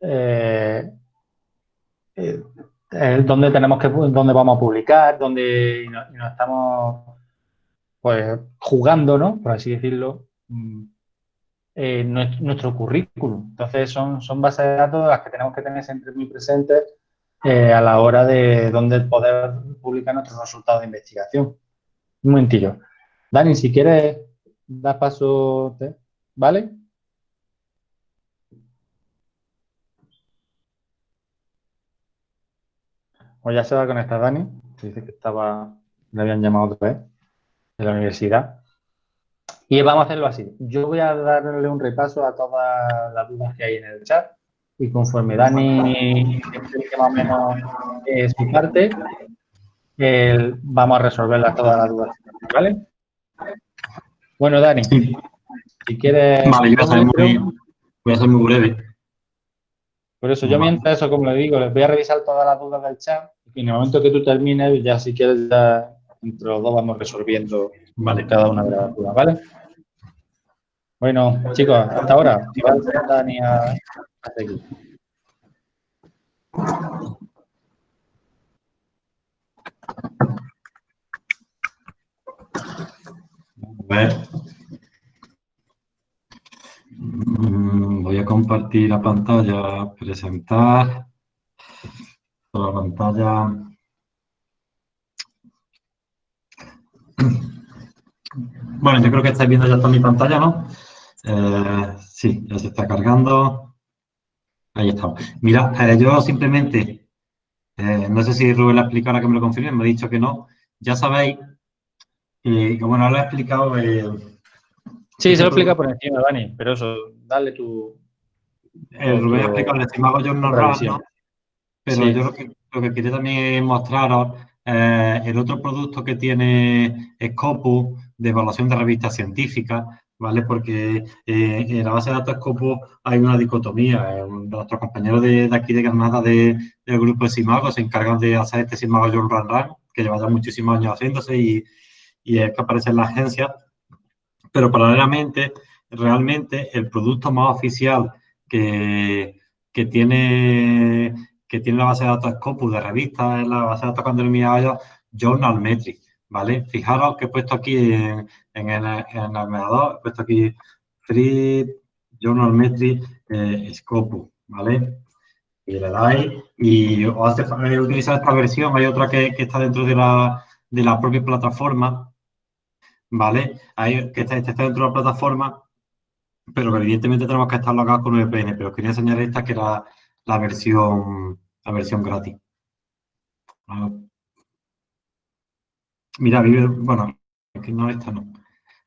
eh, eh, tenemos que, donde vamos a publicar, donde no, estamos, pues, jugando, ¿no? Por así decirlo, mm, nuestro, currículum. Entonces, son, son bases de datos las que tenemos que tener siempre muy presentes a la hora de donde poder publicar nuestros resultados de investigación. Un momentillo. Dani, si quieres dar paso, ¿vale? O ya se va a conectar Dani. Dice que estaba, le habían llamado otra vez de la universidad. Y vamos a hacerlo así. Yo voy a darle un repaso a todas las dudas que hay en el chat. Y conforme Dani explique más o menos eh, su parte, vamos a resolverlas todas las dudas. ¿Vale? Bueno, Dani, si quieres... Vale, yo voy a, ser muy, voy a ser muy breve. Por eso, yo mientras eso, como le digo, les voy a revisar todas las dudas del chat y en el momento que tú termines, ya si quieres, ya entre los dos vamos resolviendo cada una de las dudas, ¿vale? Bueno, chicos, hasta ahora. Dani a, a seguir. Mm, voy a compartir la pantalla, presentar la pantalla. Bueno, yo creo que estáis viendo ya toda mi pantalla, ¿no? Eh, sí, ya se está cargando. Ahí estamos. Mira, eh, yo simplemente, eh, no sé si Rubén la explicara que me lo confirme, me ha dicho que no. Ya sabéis y bueno, lo he explicado. Sí, se lo explica por encima, Dani, pero eso, dale tu. Eh, lo voy a explicar, el estimado John Norral, ¿no? Pero yo lo que, lo que quería también mostraros eh, el otro producto que tiene Scopus de evaluación de revistas científicas, ¿vale? Porque eh, en la base de datos Scopus hay una dicotomía. nuestros compañeros de, aquí de Granada del grupo de Simago se encargan de hacer este Simago John Run que lleva ya muchísimos años haciéndose y y es que aparece en la agencia, pero paralelamente, realmente el producto más oficial que, que tiene que tiene la base de datos Scopus de revistas, en la base de datos cuando mirado Journal Metric, ¿vale? Fijaros que he puesto aquí en, en, el, en he puesto aquí Free Journal Metric eh, Scopus, ¿vale? Y le dais y os hace utilizar esta versión, hay otra que, que está dentro de la, de la propia plataforma, ¿vale? Hay, que está, está, dentro de la plataforma, pero evidentemente tenemos que estar logados con VPN, pero quería enseñar esta que era la versión, la versión gratis. Mira, vive, bueno, aquí no, esta no.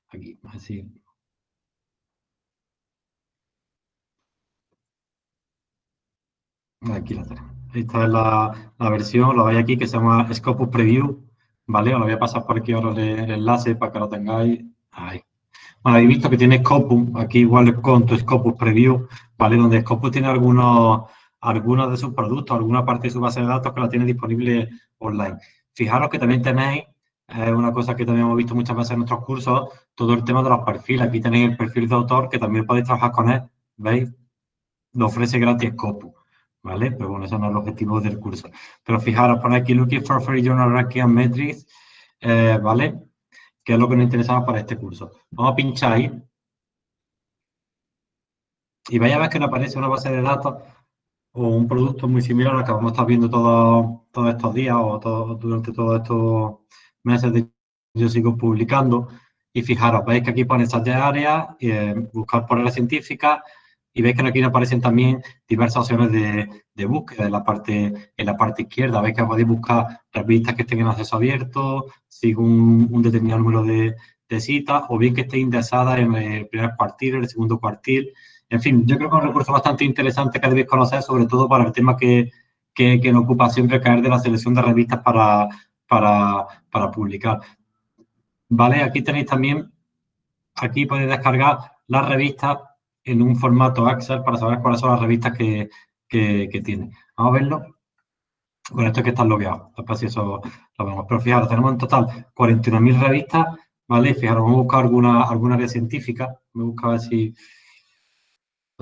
Aquí, así. Aquí la tenemos. Esta es la, la versión, lo veis aquí, que se llama Scopus Preview ¿vale? Os lo voy a pasar por aquí ahora el, enlace para que lo tengáis ahí. Bueno, habéis visto que tiene Scopus, aquí igual con tu Scopus Preview, ¿vale? Donde Scopus tiene algunos, algunos de sus productos, alguna parte de su base de datos que la tiene disponible online. Fijaros que también tenéis, es una cosa que también hemos visto muchas veces en nuestros cursos, todo el tema de los perfiles. Aquí tenéis el perfil de autor que también podéis trabajar con él, ¿veis? Lo ofrece gratis Scopus. ¿vale? Pero bueno, eso no es el objetivo del curso. Pero fijaros, pone aquí Looking for Free Journal Ranking and Metrics, eh, ¿vale? que es lo que nos interesaba para este curso. Vamos a pinchar ahí. Y vaya a ver que nos aparece una base de datos o un producto muy similar al que vamos a estar viendo todos estos días o todo, durante todos estos meses de yo sigo publicando. Y fijaros, veis que aquí pone estas áreas, eh, buscar por área científica, y veis que aquí aparecen también diversas opciones de, búsqueda en la, parte, en la parte izquierda. Veis que podéis buscar revistas que estén en acceso abierto, según un determinado número de, citas, o bien que esté indexadas en el primer cuartil, en el segundo cuartil. En fin, yo creo que es un recurso bastante interesante que debéis conocer, sobre todo para el tema que, que, nos ocupa siempre caer de la selección de revistas para, para, para publicar. Vale, aquí tenéis también, aquí podéis descargar las revistas en un formato Excel para saber cuáles son las revistas que, tiene. Vamos a verlo. Con esto es que están logueados. Después si eso lo vemos. Pero fijaros, tenemos en total 41.000 revistas, ¿vale? Fijaros, vamos a buscar alguna, alguna área científica. Me busca a ver si...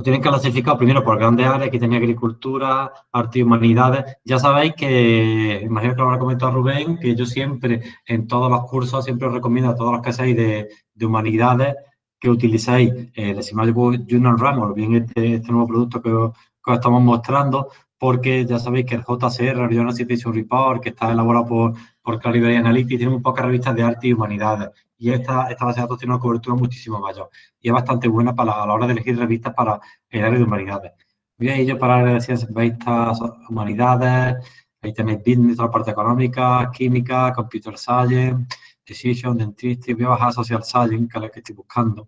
Lo tienen clasificado primero por grandes áreas, aquí tenía agricultura, arte y humanidades. Ya sabéis que, imagino que lo habrá comentado Rubén, que yo siempre, en todos los cursos, siempre os recomiendo a todos los que seáis de, de humanidades, que utilicéis el Decimal Journal Run o bien este, este nuevo producto que os, estamos mostrando, porque ya sabéis que el JCR, el Journal Citation Report, que está elaborado por, por Clarivate Analytics, tiene muy pocas revistas de arte y humanidades. Y esta, esta base de datos tiene una cobertura muchísimo mayor. Y es bastante buena para, a la hora de elegir revistas para el área de humanidades. A ir para el área de ciencias, revistas, humanidades, ahí tenéis business, la parte económica, química, computer science, Decision, Dentistry, voy a bajar Social Science, que es la que estoy buscando.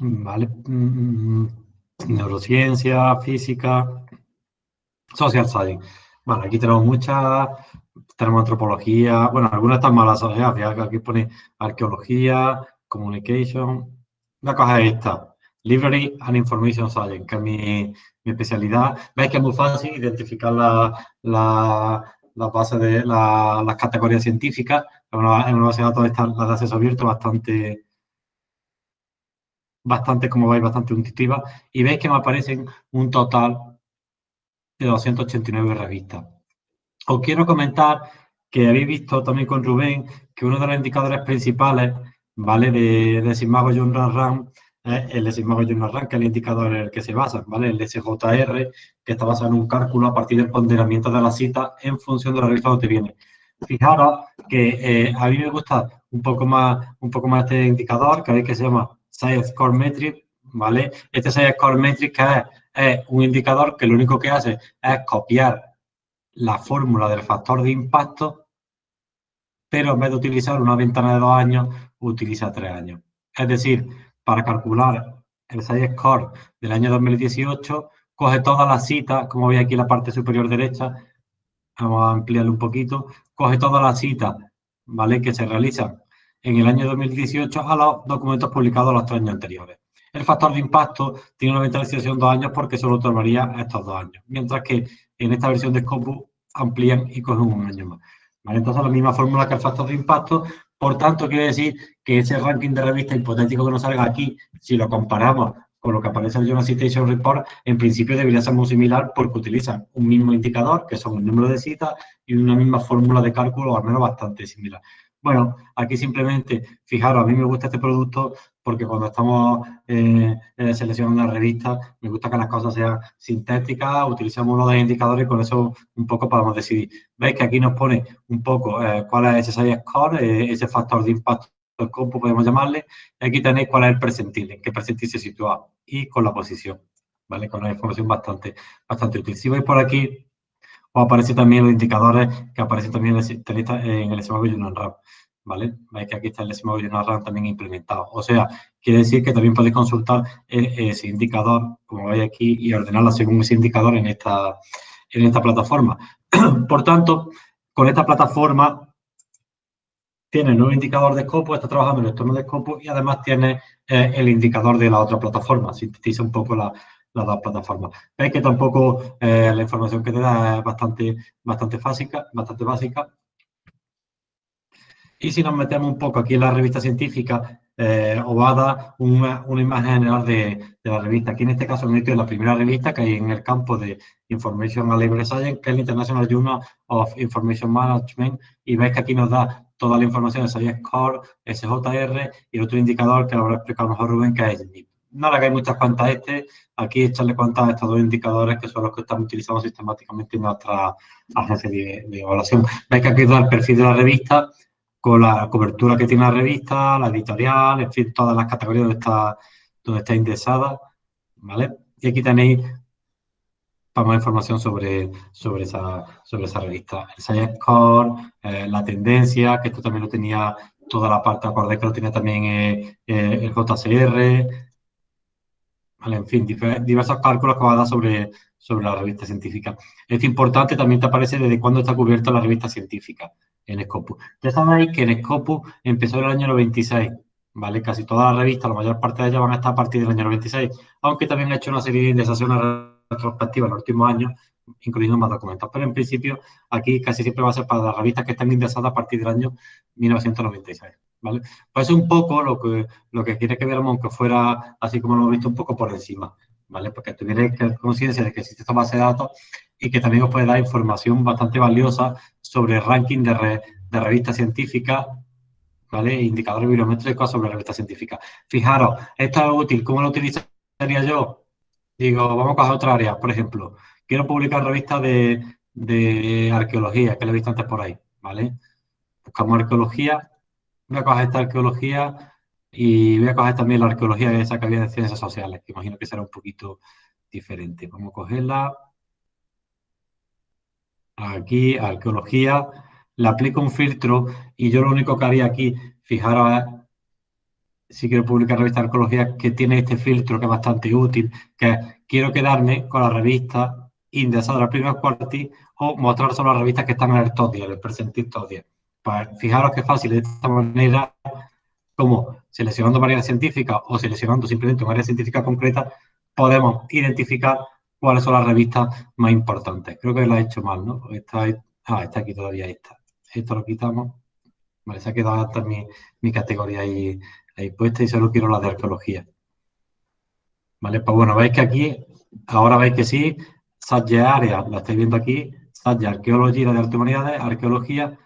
Vale. Mm, neurociencia, física, Social Science. Vale, aquí tenemos muchas, tenemos antropología, bueno, algunas están malas, aquí pone arqueología, communication. La cosa es esta, Library and Information Science, que es mi, especialidad. Veis que es muy fácil identificar la, la, la base de las categorías científicas. En una, base de datos están las de acceso abierto bastante, bastante, como veis, bastante intuitiva. Y veis que me aparecen un total de 289 revistas. Os quiero comentar que habéis visto también con Rubén que uno de los indicadores principales, ¿vale? De, de Sigmago Journal Run el Sigmago Journal Rank, que es el indicador en el que se basa, ¿vale? El SJR, que está basado en un cálculo a partir del ponderamiento de la cita en función de la revista donde viene. Fijaros que eh, a mí me gusta un poco más un poco más este indicador, que veis que se llama Size Score Metric, ¿vale? Este Size Score Metric es, es un indicador que lo único que hace es copiar la fórmula del factor de impacto, pero en vez de utilizar una ventana de dos años, utiliza tres años. Es decir, para calcular el SAI Score del año 2018, coge todas las citas, como veis aquí en la parte superior derecha, vamos a ampliarlo un poquito, coge todas las citas, ¿vale?, que se realizan en el año 2018 a los documentos publicados los tres años anteriores. El factor de impacto tiene una ventanización de dos años porque solo tomaría estos dos años, mientras que en esta versión de Scopus amplían y cogen un año más. Entonces, la misma fórmula que el factor de impacto, por tanto, quiere decir que ese ranking de revista hipotético que nos salga aquí, si lo comparamos con lo que aparece en el Journal Citation Report, en principio debería ser muy similar porque utilizan un mismo indicador, que son el número de citas, y una misma fórmula de cálculo, al menos bastante similar. Bueno, aquí simplemente, fijaros, a mí me gusta este producto porque cuando estamos eh, eh, seleccionando una revista, me gusta que las cosas sean sintéticas, utilizamos uno de los indicadores y con eso un poco podemos decidir. Veis que aquí nos pone un poco eh, cuál es ese score, ese factor de impacto del compu, podemos llamarle, y aquí tenéis cuál es el percentil, en qué percentil se sitúa y con la posición, ¿vale? Con una información bastante, bastante útil. Si veis por aquí, os aparecen también los indicadores que aparecen también en el SMART Journal RAM, ¿vale? Veis que aquí está el SMART Journal RAM también implementado. O sea, quiere decir que también podéis consultar ese indicador, como veis aquí, y ordenarlo según ese indicador en esta, en esta plataforma. Por tanto, con esta plataforma tiene el nuevo indicador de Scopus, está trabajando en el entorno de Scopus y además tiene eh, el indicador de la otra plataforma, sintetiza un poco la, las dos plataformas. Veis que tampoco eh, la información que te da es bastante, bastante, básica, bastante básica. Y si nos metemos un poco aquí en la revista científica, eh, os va a dar una, imagen general de, la revista. Aquí en este caso me en la primera revista que hay en el campo de Information and Library Science, que es el International Journal of Information Management, y veis que aquí nos da toda la información de SAI Score, SJR y otro indicador que lo habrá explicado mejor Rubén, que es NIP. No le hagáis muchas cuentas a este, aquí echarle cuentas a estos dos indicadores que son los que estamos utilizando sistemáticamente en nuestra agencia de, evaluación. Veis que aquí da el perfil de la revista con la cobertura que tiene la revista, la editorial, en fin, todas las categorías donde está, donde está indexada, ¿vale? Y aquí tenéis para más información sobre, sobre, esa, sobre esa revista. El Science Score, eh, la tendencia, que esto también lo tenía toda la parte, acordé que lo tenía también eh, eh, el JCR, ¿vale? en fin, diversos cálculos que va a dar sobre, sobre la revista científica. Es importante, también te aparece desde cuándo está cubierta la revista científica en Scopus. Ya sabéis que en Scopus empezó en el año 96, ¿vale? Casi toda la revista, la mayor parte de ellas van a estar a partir del año 96, aunque también ha hecho una serie de indexaciones retrospectiva en los últimos años, incluyendo más documentos. Pero en principio, aquí casi siempre va a ser para las revistas que están indexadas a partir del año 1996. ¿vale? Pues es un poco lo que, lo que quiere que viéramos, aunque fuera así como lo hemos visto, un poco por encima. ¿vale? Porque tuvierais conciencia de que existe esta base de datos y que también os puede dar información bastante valiosa sobre el ranking de, de revistas científicas ¿vale? Indicadores bibliométricos sobre revistas científicas. Fijaros, esto es útil. ¿Cómo lo utilizaría yo? Digo, vamos a coger otra área, por ejemplo, quiero publicar revistas de, arqueología, que lo he visto antes por ahí, ¿vale? Buscamos arqueología, voy a coger esta arqueología y voy a coger también la arqueología esa que había de ciencias sociales, que imagino que será un poquito diferente. Vamos a cogerla. Aquí, arqueología, le aplico un filtro y yo lo único que haría aquí, fijaros, si quiero publicar revista de arqueología que tiene este filtro que es bastante útil, que quiero quedarme con la revista indexada al primer cuartil o mostrar solo las revistas que están en el top 10, el percentil top 10. Pues fijaros qué fácil de esta manera, como seleccionando variedad científica o seleccionando simplemente una área científica concreta, podemos identificar cuáles son las revistas más importantes. Creo que la he hecho mal, ¿no? Está, ah, está aquí todavía esta. Esto lo quitamos. Vale, se ha quedado hasta mi, mi categoría ahí ahí puesta y solo quiero la de arqueología. ¿Vale? Pues bueno, veis que aquí, ahora veis que sí, Sadge Área, la estáis viendo aquí, Sadge Arqueología, de Arte Humanidades, Arqueología,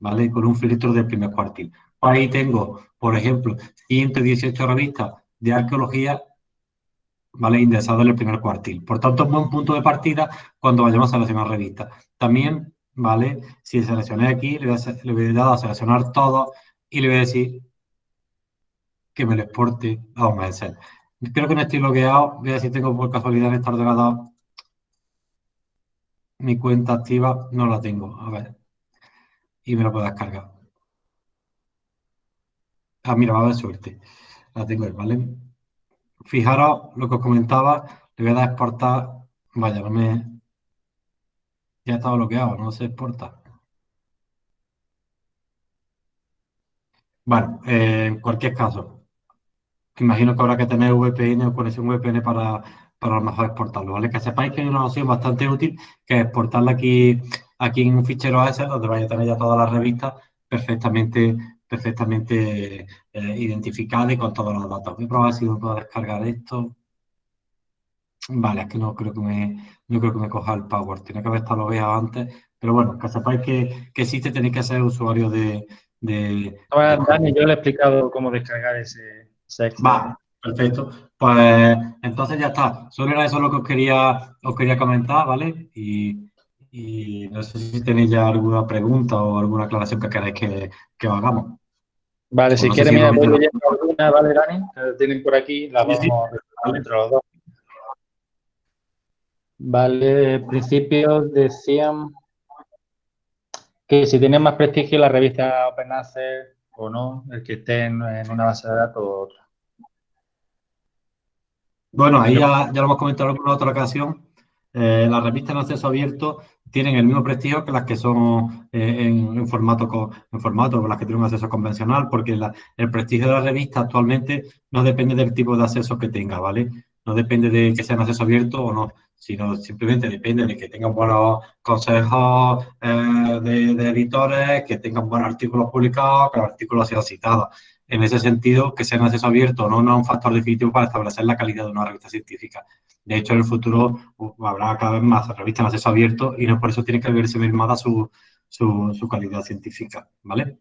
¿vale? Con un filtro del primer cuartil. Pues ahí tengo, por ejemplo, 118 revistas de arqueología, ¿vale? Indexadas en el primer cuartil. Por tanto, es buen punto de partida cuando vayamos a seleccionar revistas. También, ¿vale? Si seleccioné aquí, le voy a, dar a seleccionar todo y le voy a decir que me lo exporte a un Excel. Creo que no estoy logueado. Voy a si tengo por casualidad en esta ordenador mi cuenta activa. No la tengo. A ver. Y me la puedo descargar. Ah, mira, va a haber suerte. La tengo ¿vale? Fijaros lo que os comentaba. Le voy a dar a exportar. Vaya, no me... Ya estaba bloqueado, no se exporta. Bueno, eh, en cualquier caso, imagino que habrá que tener VPN o conexión VPN para, para a lo mejor exportarlo, ¿vale? Que sepáis que hay una opción bastante útil que es exportarla aquí, aquí en un fichero AS donde vais a tener ya todas las revistas perfectamente, perfectamente eh, identificadas y con todos los datos. Voy a probar si me puedo descargar esto. Vale, es que no creo que me, no creo que me coja el Power, tiene que haber estado logueado antes, pero bueno, que sepáis que, que existe, tenéis que ser usuario de... de, Dani, yo le he explicado cómo descargar ese, Va, perfecto. Pues entonces ya está. Solo era eso lo que os quería, os quería comentar, ¿vale? Y, no sé si tenéis ya alguna pregunta o alguna aclaración que queráis que, que hagamos. Vale, si quieres, mira, voy leyendo alguna, ¿vale, Dani? tienen por aquí, la vamos a entre los dos. Vale, en principio decían que si tiene más prestigio la revista Open o no, el que esté en, una base de datos o otra. Bueno, ahí ya, ya lo hemos comentado en otra ocasión. Eh, las revistas en acceso abierto tienen el mismo prestigio que las que son eh, en, formato en formato, las que tienen un acceso convencional, porque el prestigio de la revista actualmente no depende del tipo de acceso que tenga, ¿vale? No depende de que sea en acceso abierto o no, sino simplemente depende de que tengan buenos consejos eh, de, de, editores, que tengan buenos artículos publicados, que los artículos sean citados en ese sentido, que sea en acceso abierto no, no es un factor definitivo para establecer la calidad de una revista científica. De hecho, en el futuro habrá cada vez más revistas en acceso abierto y no por eso tiene que verse mermada su, su, calidad científica, ¿vale?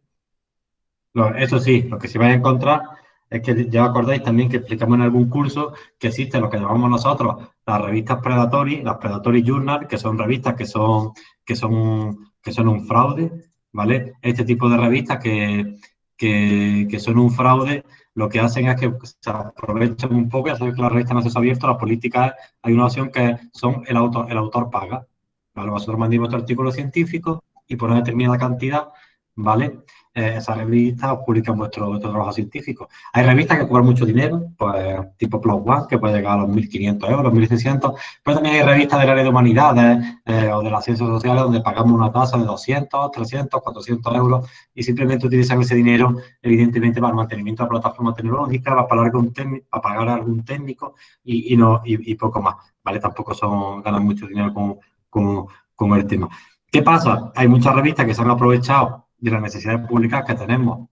eso sí, lo que sí vais a encontrar es que ya acordáis también que explicamos en algún curso que existe lo que llamamos nosotros las revistas Predatory, las Predatory Journal, que son revistas que son, que son, que son un fraude, ¿vale? Este tipo de revistas que, que, son un fraude, lo que hacen es que se aprovechan un poco, ya sabéis que la revista no es abierto, las políticas, hay una opción que son el autor, el autor paga, ¿vale? Vosotros mandéis vuestro artículo científico y por una determinada cantidad, ¿vale? Eh, esas revistas publican vuestro, vuestro, trabajo científico. Hay revistas que cobran mucho dinero, pues tipo Plus One, que puede llegar a los 1.500 euros, 1.600, pero también hay revistas del área de humanidades eh, o de las ciencias sociales donde pagamos una tasa de 200, 300, 400 euros y simplemente utilizan ese dinero, evidentemente, para el mantenimiento de la plataforma tecnológica, para pagar algún, pagar algún técnico y, y no, y, poco más, ¿vale? Tampoco son, ganan mucho dinero con, con, con el tema. ¿Qué pasa? Hay muchas revistas que se han aprovechado de las necesidades públicas que tenemos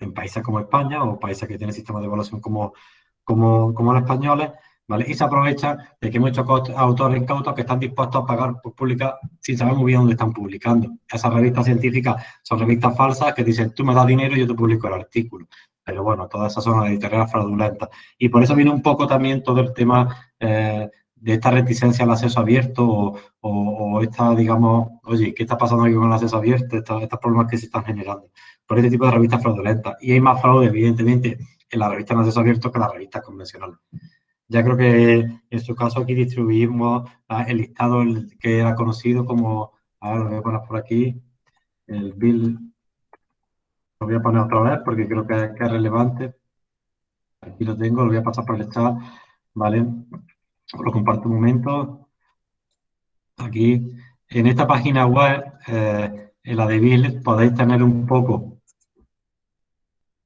en países como España o países que tienen sistemas de evaluación como, como, como los españoles, ¿vale? Y se aprovecha de que hay muchos autores incautos que están dispuestos a pagar por publicar sin saber muy bien dónde están publicando. Esas revistas científicas son revistas falsas que dicen, tú me das dinero y yo te publico el artículo. Pero bueno, todas esas son editoriales fraudulentas. Y por eso viene un poco también todo el tema eh, de esta reticencia al acceso abierto o, esta, digamos, oye, ¿qué está pasando aquí con el acceso abierto? Estos, problemas que se están generando por este tipo de revistas fraudulentas. Y hay más fraude, evidentemente, en la revista en acceso abierto que en las revistas convencionales. Ya creo que en su caso aquí distribuimos el listado que era conocido como, ahora lo voy a poner por aquí, el bill, lo voy a poner otra vez porque creo que es relevante. Aquí lo tengo, lo voy a pasar por el chat, ¿vale? Os lo comparto un momento. Aquí, en esta página web, eh, en la de Bill, podéis tener un poco.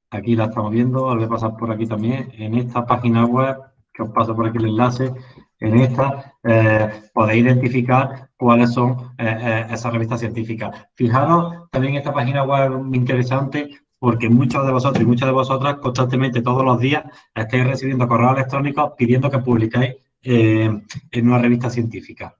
Aquí la estamos viendo, os voy a pasar por aquí también. En esta página web, que os paso por aquí el enlace, en esta eh, podéis identificar cuáles son eh, esas revistas científicas. Fijaros también esta página web muy interesante porque muchos de vosotros y muchas de vosotras constantemente todos los días estáis recibiendo correos electrónicos pidiendo que publiquéis eh, en una revista científica.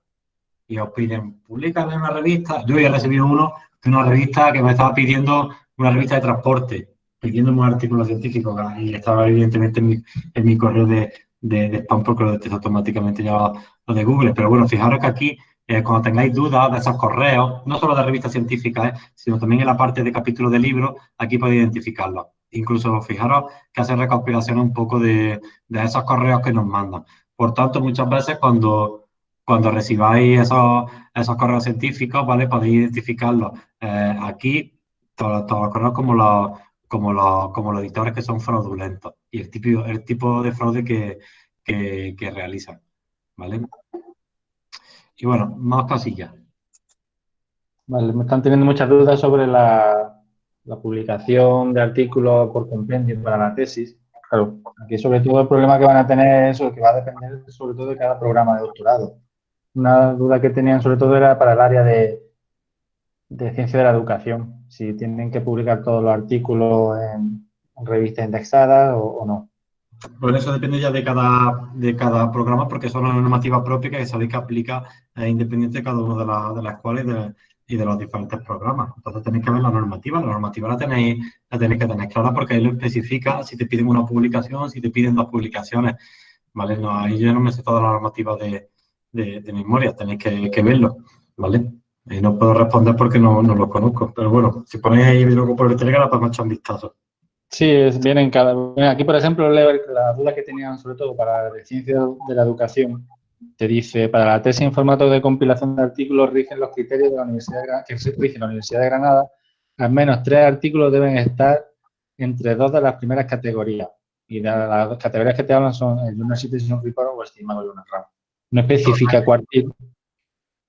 Y os piden, publicar en una revista. Yo he recibido uno de una revista que me estaba pidiendo una revista de transporte, pidiéndome un artículo científico y estaba evidentemente en mi, correo de, de, spam porque lo detecta automáticamente ya lo de Google. Pero bueno, fijaros que aquí, eh, cuando tengáis dudas de esos correos, no solo de revistas científicas, eh, sino también en la parte de capítulo de libros, aquí podéis identificarlo. Incluso fijaros que hace recopilación un poco de, de esos correos que nos mandan. Por tanto, muchas veces cuando, cuando recibáis esos, esos correos científicos, ¿vale? Podéis identificarlos eh, aquí, todos los correos como los, como, los, como los editores que son fraudulentos y el tipo, el tipo de fraude que, que, realizan, ¿vale? Y bueno, más casillas. Vale, me están teniendo muchas dudas sobre la, la publicación de artículos por compendio para la tesis. Claro, aquí sobre todo el problema que van a tener es que va a depender sobre todo de cada programa de doctorado. Una duda que tenían sobre todo era para el área de, de ciencia de la educación, si tienen que publicar todos los artículos en, revistas indexadas o, no. Pues eso depende ya de cada, de cada programa porque son una normativa propia que sabéis que aplica eh, independiente de cada una de, de las cuales de, y de los diferentes programas. Entonces tenéis que ver la normativa. La normativa la tenéis, la tenéis que tener clara porque ahí lo especifica si te piden una publicación, si te piden dos publicaciones. ¿Vale? No, ahí yo no me sé toda la normativa de, de, memoria, tenéis que, verlo. ¿Vale? Y no puedo responder porque no, no lo conozco. Pero bueno, si ponéis ahí luego por el Telegram, podemos echar un vistazo. Sí, vienen cada. Aquí, por ejemplo, la duda que tenían sobre todo para la ciencia de la educación te dice, para la tesis en formato de compilación de artículos rigen los criterios de la Universidad de, que rige la Universidad de Granada, al menos tres artículos deben estar entre dos de las primeras categorías. Y las dos categorías que te hablan son el Journal Citation Report o estimado Journal RAM. No especifica cuál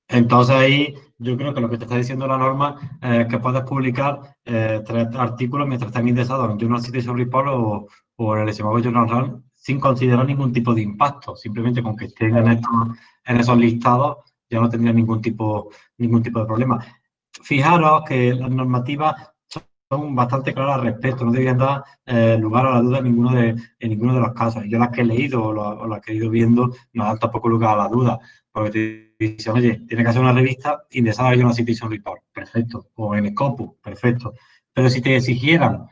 Entonces ahí yo creo que lo que te está diciendo la norma es que puedes publicar eh, tres artículos mientras estén indexados en Journal Citation Report o, o en el estimado Journal RAM sin considerar ningún tipo de impacto. Simplemente con que estén en, esos listados ya no tendría ningún tipo, ningún tipo de problema. Fijaros que las normativas son bastante claras al respecto, no deberían dar eh, lugar a la duda en ninguno de, en ninguno de los casos. Yo las que he leído o, las que he ido viendo no dan tampoco lugar a la duda, porque te dicen, oye, tiene que hacer una revista indexada en una Citation Report, perfecto, o en Scopus, perfecto. Pero si te exigieran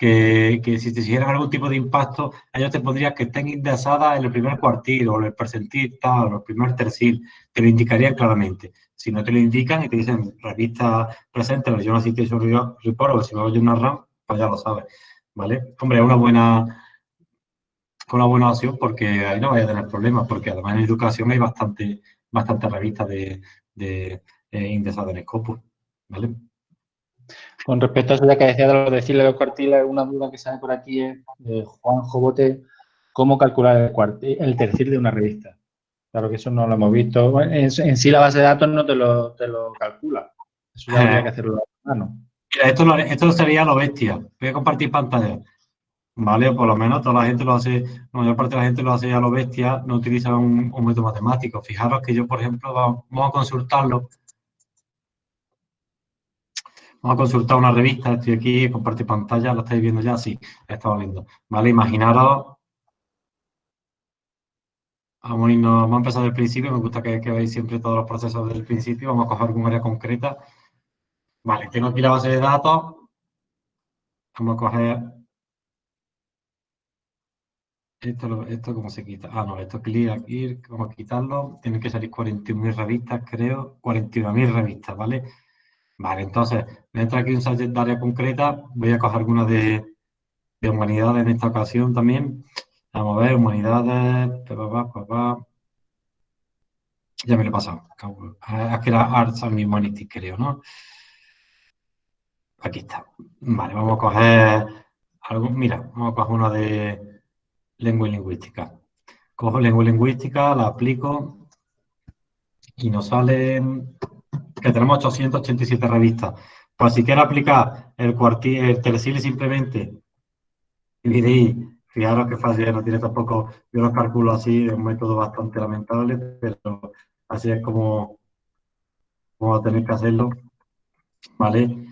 que, si te hicieran algún tipo de impacto, ellos te pondrían que estén indexadas en el primer cuartil o en el percentil o el primer tercil, te lo indicarían claramente. Si no te lo indican y te dicen revista presente, yo no Situation Report o si no una RAM, pues ya lo sabes, ¿vale? Hombre, es una buena, una buena opción porque ahí no vaya a tener problemas, porque además en educación hay bastante, bastante revistas de, de eh, indexadas en Scopus, ¿vale? Con respecto a eso ya que decía de lo decirle los cuartiles, una duda que sale por aquí es de Juan Jobote, ¿cómo calcular el, cuartil, el tercil de una revista? Claro que eso no lo hemos visto. En, sí la base de datos no te lo, te lo calcula. Eso ya habría que hacerlo a mano. Esto, esto sería lo bestia. Voy a compartir pantalla. ¿Vale? Por lo menos toda la gente lo hace, la mayor parte de la gente lo hace a lo bestia, no utiliza un, un método matemático. Fijaros que yo, por ejemplo, vamos a consultarlo Vamos a consultar una revista, estoy aquí, compartir pantalla, ¿lo estáis viendo ya? Sí, la estaba viendo. Vale, imaginaros. Vamos a, irnos, vamos a empezar del principio, me gusta que, veáis siempre todos los procesos del principio, vamos a coger algún área concreta. Vale, tengo aquí la base de datos. Vamos a coger... Esto, esto ¿cómo se quita? Ah, no, esto es clear aquí, vamos a quitarlo. Tienen que salir 41.000 revistas, creo. 41.000 revistas, ¿vale? Vale, entonces, voy a entrar aquí un subject de área concreta, voy a coger alguna de, humanidades en esta ocasión también. Vamos a ver, humanidades, Ya me lo he pasado. Aquí era Arts and Humanities, creo, ¿no? Aquí está. Vale, vamos a coger algo, mira, vamos a coger una de lengua y lingüística. Cojo lengua y lingüística, la aplico y nos sale que tenemos 887 revistas. Pues si quiero aplicar el cuartil, el telesil simplemente dividí, fijaros que fácil no tiene tampoco, yo lo calculo así, es un método bastante lamentable, pero así es como vamos a tener que hacerlo, ¿vale?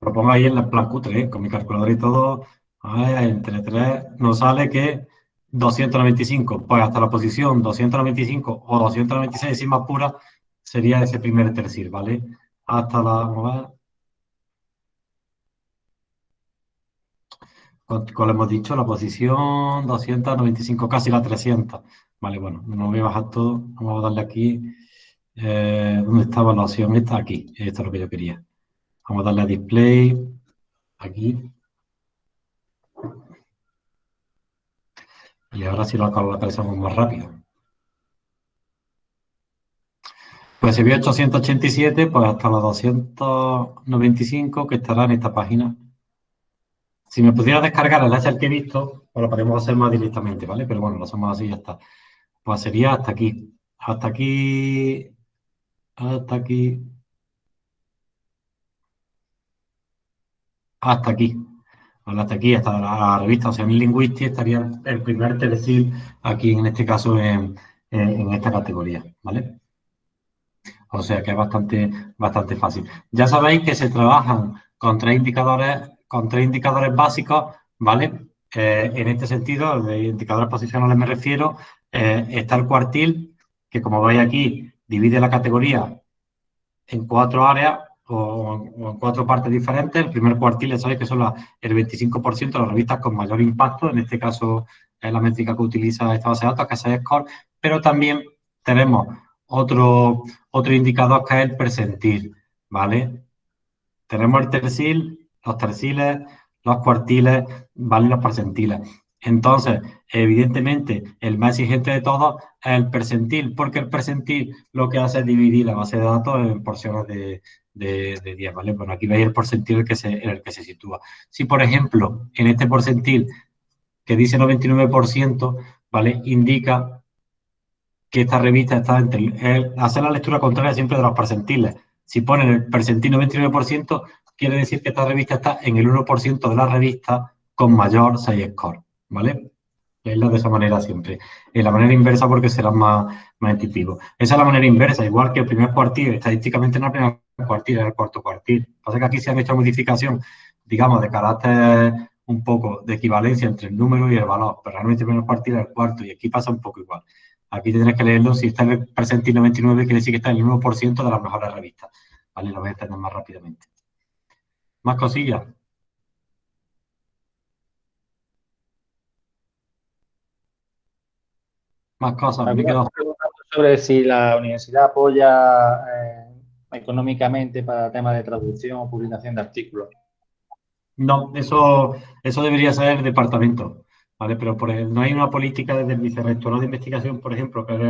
Lo ahí en la plan Q3, con mi calculador y todo, entre 3 nos sale que 295, pues hasta la posición 295 o 296 sin más pura, sería ese primer tercil, ¿vale? Hasta la, Como hemos dicho, la posición 295, casi la 300. Vale, bueno, no voy a bajar todo. Vamos a darle aquí. Eh, ¿Dónde estaba la opción? Está aquí. Esto es lo que yo quería. Vamos a darle a display. Aquí. Y ahora sí lo localizamos más rápido. Pues si vio 887, pues hasta los 295 que estará en esta página. Si me pudiera descargar el Excel que he visto, pues lo podemos hacer más directamente, ¿vale? Pero bueno, lo hacemos así y ya está. Pues sería hasta aquí. Hasta aquí. Hasta aquí. Hasta aquí. Hasta aquí, hasta la revista o sea, mi Linguistics estaría el primer decir aquí, en este caso, en, en esta categoría, ¿vale? O sea que es bastante, bastante fácil. Ya sabéis que se trabajan con tres indicadores, con tres indicadores básicos, ¿vale? Eh, en este sentido, de indicadores posicionales me refiero, eh, está el cuartil, que como veis aquí, divide la categoría en cuatro áreas o, en cuatro partes diferentes. El primer cuartil, ya sabéis que son el 25% de las revistas con mayor impacto, en este caso es la métrica que utiliza esta base de datos, que es Score, pero también tenemos otro, otro indicador que es el percentil, ¿vale? Tenemos el tercil, los terciles, los cuartiles, ¿vale? Los percentiles. Entonces, evidentemente, el más exigente de todos es el percentil, porque el percentil lo que hace es dividir la base de datos en porciones de, de, 10, ¿vale? Bueno, aquí veis el porcentil que se, en el que se sitúa. Si, por ejemplo, en este porcentil que dice 99%, ¿vale? Indica que esta revista está entre... hacer la lectura contraria siempre de los percentiles. Si ponen el percentil 99%, quiere decir que esta revista está en el 1% de la revista con mayor 6 score, ¿vale? Leerla de esa manera siempre. En la manera inversa porque será más, más intuitivo. Esa es la manera inversa, igual que el primer cuartil, estadísticamente no es el primer cuartil, es el cuarto cuartil. Pasa que aquí se han hecho modificación, digamos, de carácter un poco de equivalencia entre el número y el valor, pero realmente el primer cuartil es el cuarto y aquí pasa un poco igual. Aquí tendrás que leerlo, si está en presente el 99 quiere decir que está en el 1% de las mejores revistas. Vale, lo voy a entender más rápidamente. Más cosillas. Más cosas. Me quedo... Sobre si la universidad apoya eh, económicamente para temas de traducción o publicación de artículos. No, eso, eso debería ser el departamento. ¿Vale? Pero por no hay una política desde el vicerrectorado de investigación, por ejemplo, que es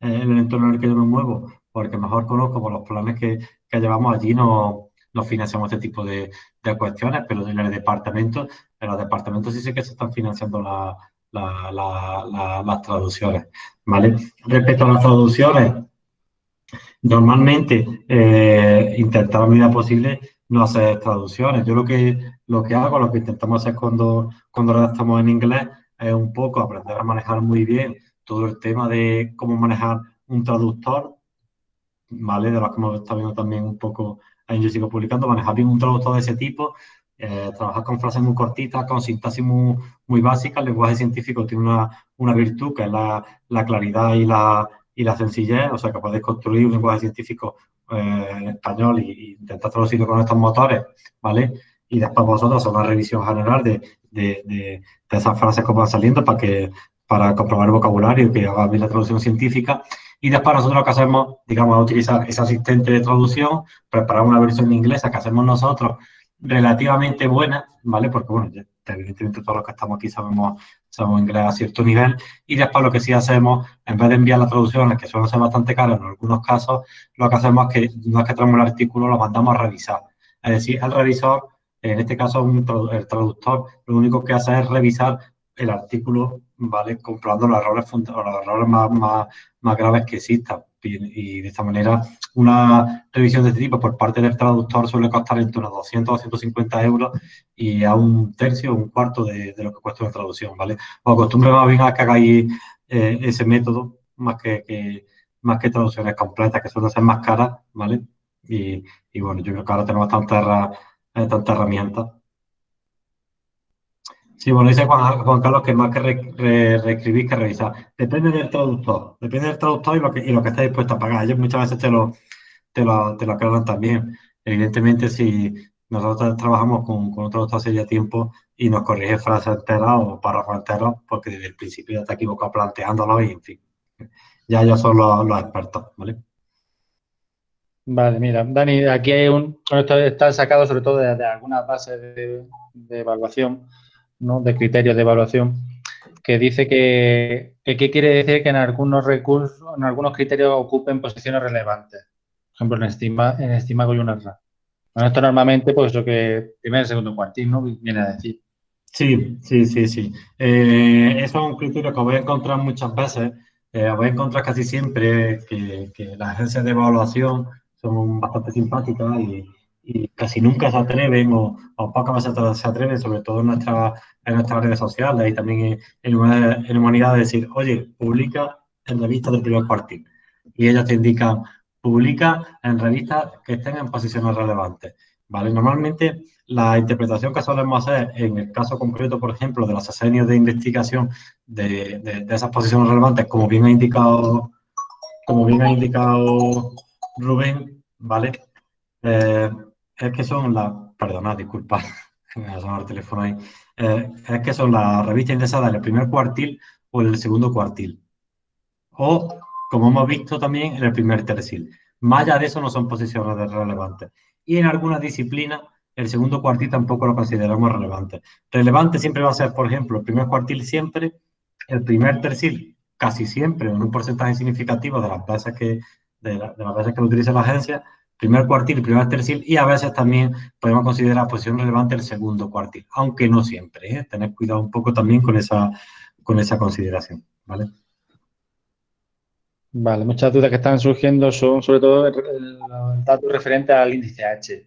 eh, el entorno en el que yo me muevo, porque mejor conozco por los planes que, llevamos allí, no, no financiamos este tipo de, cuestiones, pero en el departamento, en los departamentos sí sé que se están financiando la, las traducciones, ¿vale? Respecto a las traducciones, normalmente eh, intentar a medida posible no hacer traducciones. Yo lo que, lo que hago, lo que intentamos hacer cuando, cuando redactamos en inglés es un poco aprender a manejar muy bien todo el tema de cómo manejar un traductor, ¿vale? De los que hemos estado viendo también un poco ahí yo sigo publicando, manejar bien un traductor de ese tipo, eh, trabajar con frases muy cortitas, con sintaxis muy, muy básica. El lenguaje científico tiene una, una virtud que es la, la, claridad y la, y la sencillez, o sea que podéis construir un lenguaje científico eh, español y, intentar traducirlo con estos motores, ¿vale? Y después vosotros hacer una revisión general de, de, esas frases que van saliendo para que para comprobar el vocabulario que haga bien la traducción científica. Y después nosotros lo que hacemos, digamos, es utilizar ese asistente de traducción, preparar una versión inglesa que hacemos nosotros relativamente buena, ¿vale? Porque, bueno, evidentemente todos los que estamos aquí sabemos, sabemos inglés a cierto nivel. Y después lo que sí hacemos, en vez de enviar las traducciones, que suelen ser bastante caras en algunos casos, lo que hacemos es que no es que traemos el artículo, lo mandamos a revisar. Es decir, el revisor, en este caso el traductor, lo único que hace es revisar el artículo, ¿vale? Comprobando los errores, los errores más, más graves que existan. Y, de esta manera, una revisión de este tipo por parte del traductor suele costar entre unos 200 o 150 euros y a un tercio o un cuarto de, lo que cuesta una traducción, ¿vale? Os acostumbro más bien a que hagáis eh, ese método más que, más que traducciones completas, que suelen ser más caras, ¿vale? Y, bueno, yo creo que ahora tenemos tantas eh, tanta herramientas Sí, bueno, dice Juan, Carlos que más que reescribir que revisar. Depende del traductor, depende del traductor y lo que, y lo que está dispuesto a pagar. Ellos muchas veces te lo, te lo, te lo aclaran también. Evidentemente, si nosotros trabajamos con, con un traductor hace ya tiempo y nos corrige frases enteras o párrafos enteros, porque desde el principio ya está equivocado planteándolo y, en fin, ya ellos son los, expertos, ¿vale? Vale, mira, Dani, aquí hay un, esto está sacado sobre todo de, algunas bases de, de evaluación de criterios de evaluación, que dice que, ¿qué quiere decir que en algunos recursos, en algunos criterios ocupen posiciones relevantes. Por ejemplo, en estima, en estima. Bueno, esto normalmente, pues lo que primer, segundo, cuartil, ¿no? Viene a decir. Sí, sí, sí, sí. Eh, eso es un criterio que voy a encontrar muchas veces. Eh, voy a encontrar casi siempre que, que las agencias de evaluación son bastante simpáticas y, y casi nunca se atreven o, o pocas veces se atreven, sobre todo en, nuestra, en nuestras redes sociales y también en, en humanidad, de decir, oye, publica en revistas del primer cuartil. Y ellos te indican, publica en revistas que estén en posiciones relevantes. ¿vale? Normalmente la interpretación que solemos hacer en el caso concreto, por ejemplo, de los asenios de investigación de, de, esas posiciones relevantes, como bien ha indicado, como bien ha indicado Rubén, ¿vale? Eh, es que son las, perdona, disculpa, me ha sonado el teléfono ahí, eh, es que son las revistas indexadas en el primer cuartil o en el segundo cuartil. O, como hemos visto también, en el primer tercil. Más allá de eso no son posiciones relevantes. Y en algunas disciplinas, el segundo cuartil tampoco lo consideramos relevante. Relevante siempre va a ser, por ejemplo, el primer cuartil siempre, el primer tercil casi siempre, en un porcentaje significativo de las veces que, de, de las veces que lo utiliza la agencia, primer cuartil y primer tercil, y a veces también podemos considerar posición relevante el segundo cuartil, aunque no siempre. ¿eh? Tener cuidado un poco también con esa, con esa consideración. ¿vale? Vale, muchas dudas que están surgiendo son sobre todo los datos referentes al índice H,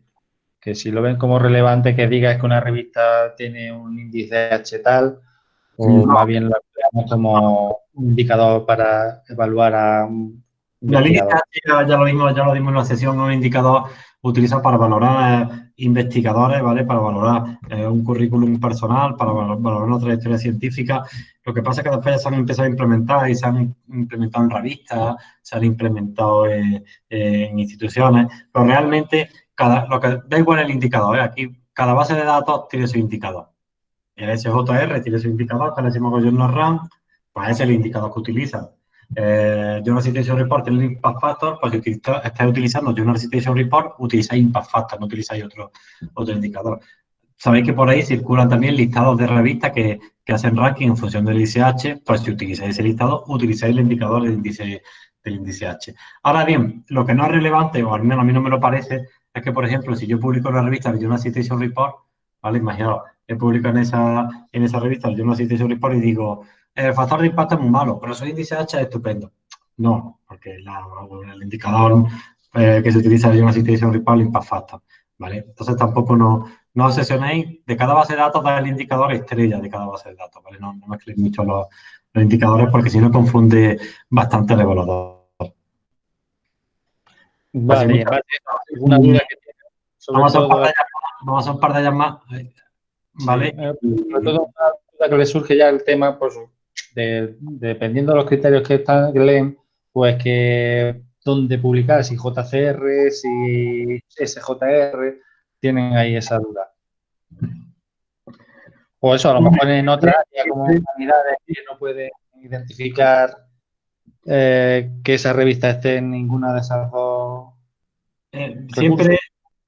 que si lo ven como relevante que diga que una revista tiene un índice H tal, o más bien lo veamos como un indicador para evaluar a un la línea ya, lo vimos, ya lo vimos en la sesión, un indicador utilizado para valorar eh, investigadores, ¿vale? Para valorar eh, un currículum personal, para valorar una trayectoria científica. Lo que pasa es que después ya se han empezado a implementar y se han implementado en revistas, se han implementado en instituciones, pero realmente cada, lo que da igual el indicador, ¿eh? Aquí cada base de datos tiene su indicador. El SJR tiene su indicador, que le decimos Gobierno RAM, pues es el indicador que utilizan. Eh, Journal Citation Report, el Impact Factor, pues si estáis utilizando Journal Citation Report, utilizáis Impact Factor, no utilizáis otro, otro indicador. Sabéis que por ahí circulan también listados de revistas que, que hacen ranking en función del índice H, pues si utilizáis ese listado, utilizáis el indicador del índice, del índice H. Ahora bien, lo que no es relevante, o al menos a mí no me lo parece, es que, por ejemplo, si yo publico en la revista el Journal Citation Report, ¿vale? Imaginaos, he publicado en esa, en esa revista el Journal Citation Report y digo, el factor de impacto es muy malo, pero su índice H es estupendo. No, porque el indicador eh, que se utiliza en Journal Citation Report es impact factor, ¿vale? Entonces tampoco no, no obsesionéis, de cada base de datos da el indicador estrella de cada base de datos, ¿vale? No, no mezcléis mucho los, indicadores porque si no confunde bastante el evaluador. Vale, una duda que tiene. Vamos, a vamos, a un par de más, eh, ¿vale? Eh, sobre todo una duda que le surge ya el tema, pues, de, dependiendo de los criterios que, están, que leen, pues que dónde publicar, si JCR, si SJR, tienen ahí esa duda. O eso, a lo mejor en otras como humanidades que no pueden identificar eh, que esa revista esté en ninguna de esas dos. Eh, siempre,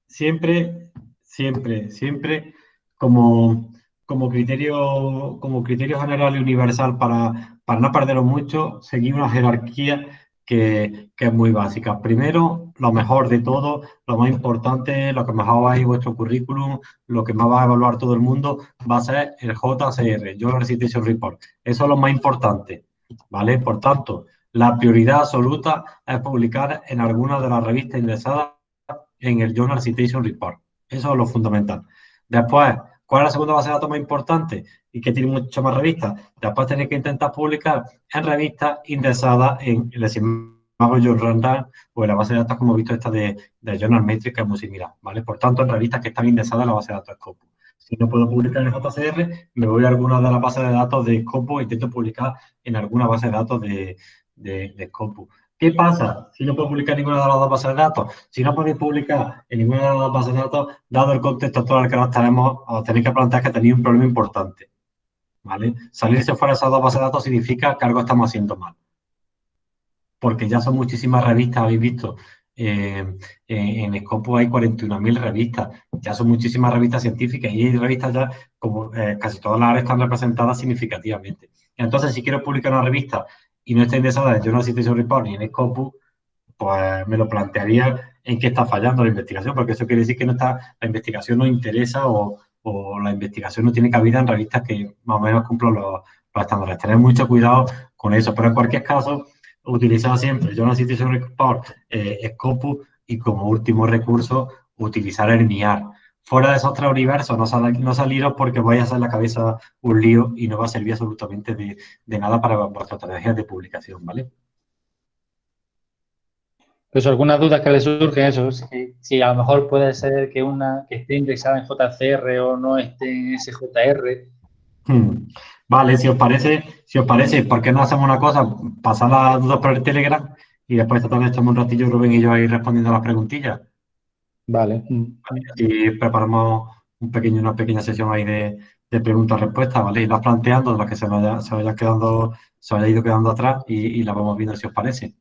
siempre, siempre, siempre como, como criterio, como criterio general y universal para, para no perderlo mucho, seguir una jerarquía que, es muy básica. Primero, lo mejor de todo, lo más importante, lo que mejor va a ir vuestro currículum, lo que más va a evaluar todo el mundo, va a ser el JCR, Journal Citation Report. Eso es lo más importante, ¿vale? Por tanto, la prioridad absoluta es publicar en alguna de las revistas ingresadas en el Journal Citation Report. Eso es lo fundamental. Después, ¿cuál es la segunda base de datos más importante? y que tiene muchas más revistas. Después tenéis que intentar publicar en revistas indexadas en el Simago Journal o en la base de datos, como he visto, esta de, de Journal Metrics, que es muy similar, ¿vale? Por tanto, en revistas que están indexadas en la base de datos Scopus. Si no puedo publicar en JCR, me voy a alguna de las bases de datos de Scopus e intento publicar en alguna base de datos de, de, de Scopus. ¿Qué pasa si no puedo publicar en ninguna de las dos bases de datos? Si no podéis publicar en ninguna de las dos bases de datos, dado el contexto actual que nos tenemos, os tenéis que plantear que tenéis un problema importante. ¿vale? Salirse fuera de esas dos bases de datos significa que algo estamos haciendo mal. Porque ya son muchísimas revistas, habéis visto, eh, en Scopus hay 41.000 revistas, ya son muchísimas revistas científicas y hay revistas ya, como eh, casi todas las áreas están representadas significativamente. Entonces, si quiero publicar una revista y no está indexada en Journal Citation Report ni en Scopus, pues me lo plantearía en qué está fallando la investigación, porque eso quiere decir que no está, la investigación no interesa o, o la investigación no tiene cabida en revistas que más o menos cumplan los, estándares. Tener mucho cuidado con eso, pero en cualquier caso, utilizar siempre Journal Citation Report, eh, Scopus y como último recurso, utilizar el NIAR. Fuera de esos tres universos, no, no saliros porque vais a hacer la cabeza un lío y no va a servir absolutamente de, de nada para vuestra estrategia de publicación, ¿vale? Pues algunas dudas que le surgen, eso, si, a lo mejor puede ser que una que esté indexada en JCR o no esté en SJR. Hmm. Vale, si os parece, si os parece, ¿por qué no hacemos una cosa? Pasar las dudas por el Telegram y después esta tarde echamos un ratillo Rubén y yo ahí respondiendo las preguntillas. Vale. Y preparamos un pequeño, una pequeña sesión ahí de, preguntas-respuestas, ¿vale? Y las planteando, las que se vaya, se vaya quedando, se vaya ido quedando atrás y, y las vamos viendo si os parece.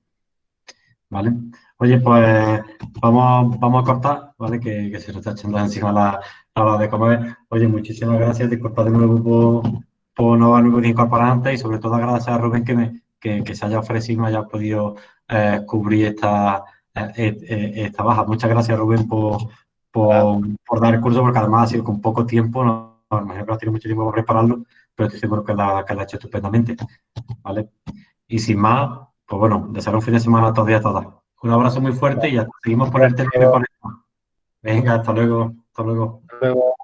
¿vale? Oye, pues vamos, vamos a cortar, ¿vale? Que, se nos está echando encima la, hora de comer. Oye, muchísimas gracias, disculpad de nuevo por, por no haberme incorporar antes y sobre todo agradecer a Rubén que, me, que, se haya ofrecido y me haya podido eh, cubrir esta, esta baja. Muchas gracias, Rubén, por, por, dar el curso, porque además ha sido con poco tiempo, no, me imagino que has tenido mucho tiempo para prepararlo, pero estoy seguro que la, que la ha hecho estupendamente, ¿vale? Y sin más, pues bueno, desear un fin de semana a todos y a todas. Un abrazo muy fuerte y ya seguimos por el teléfono. Venga, hasta luego. Hasta luego. Hasta luego.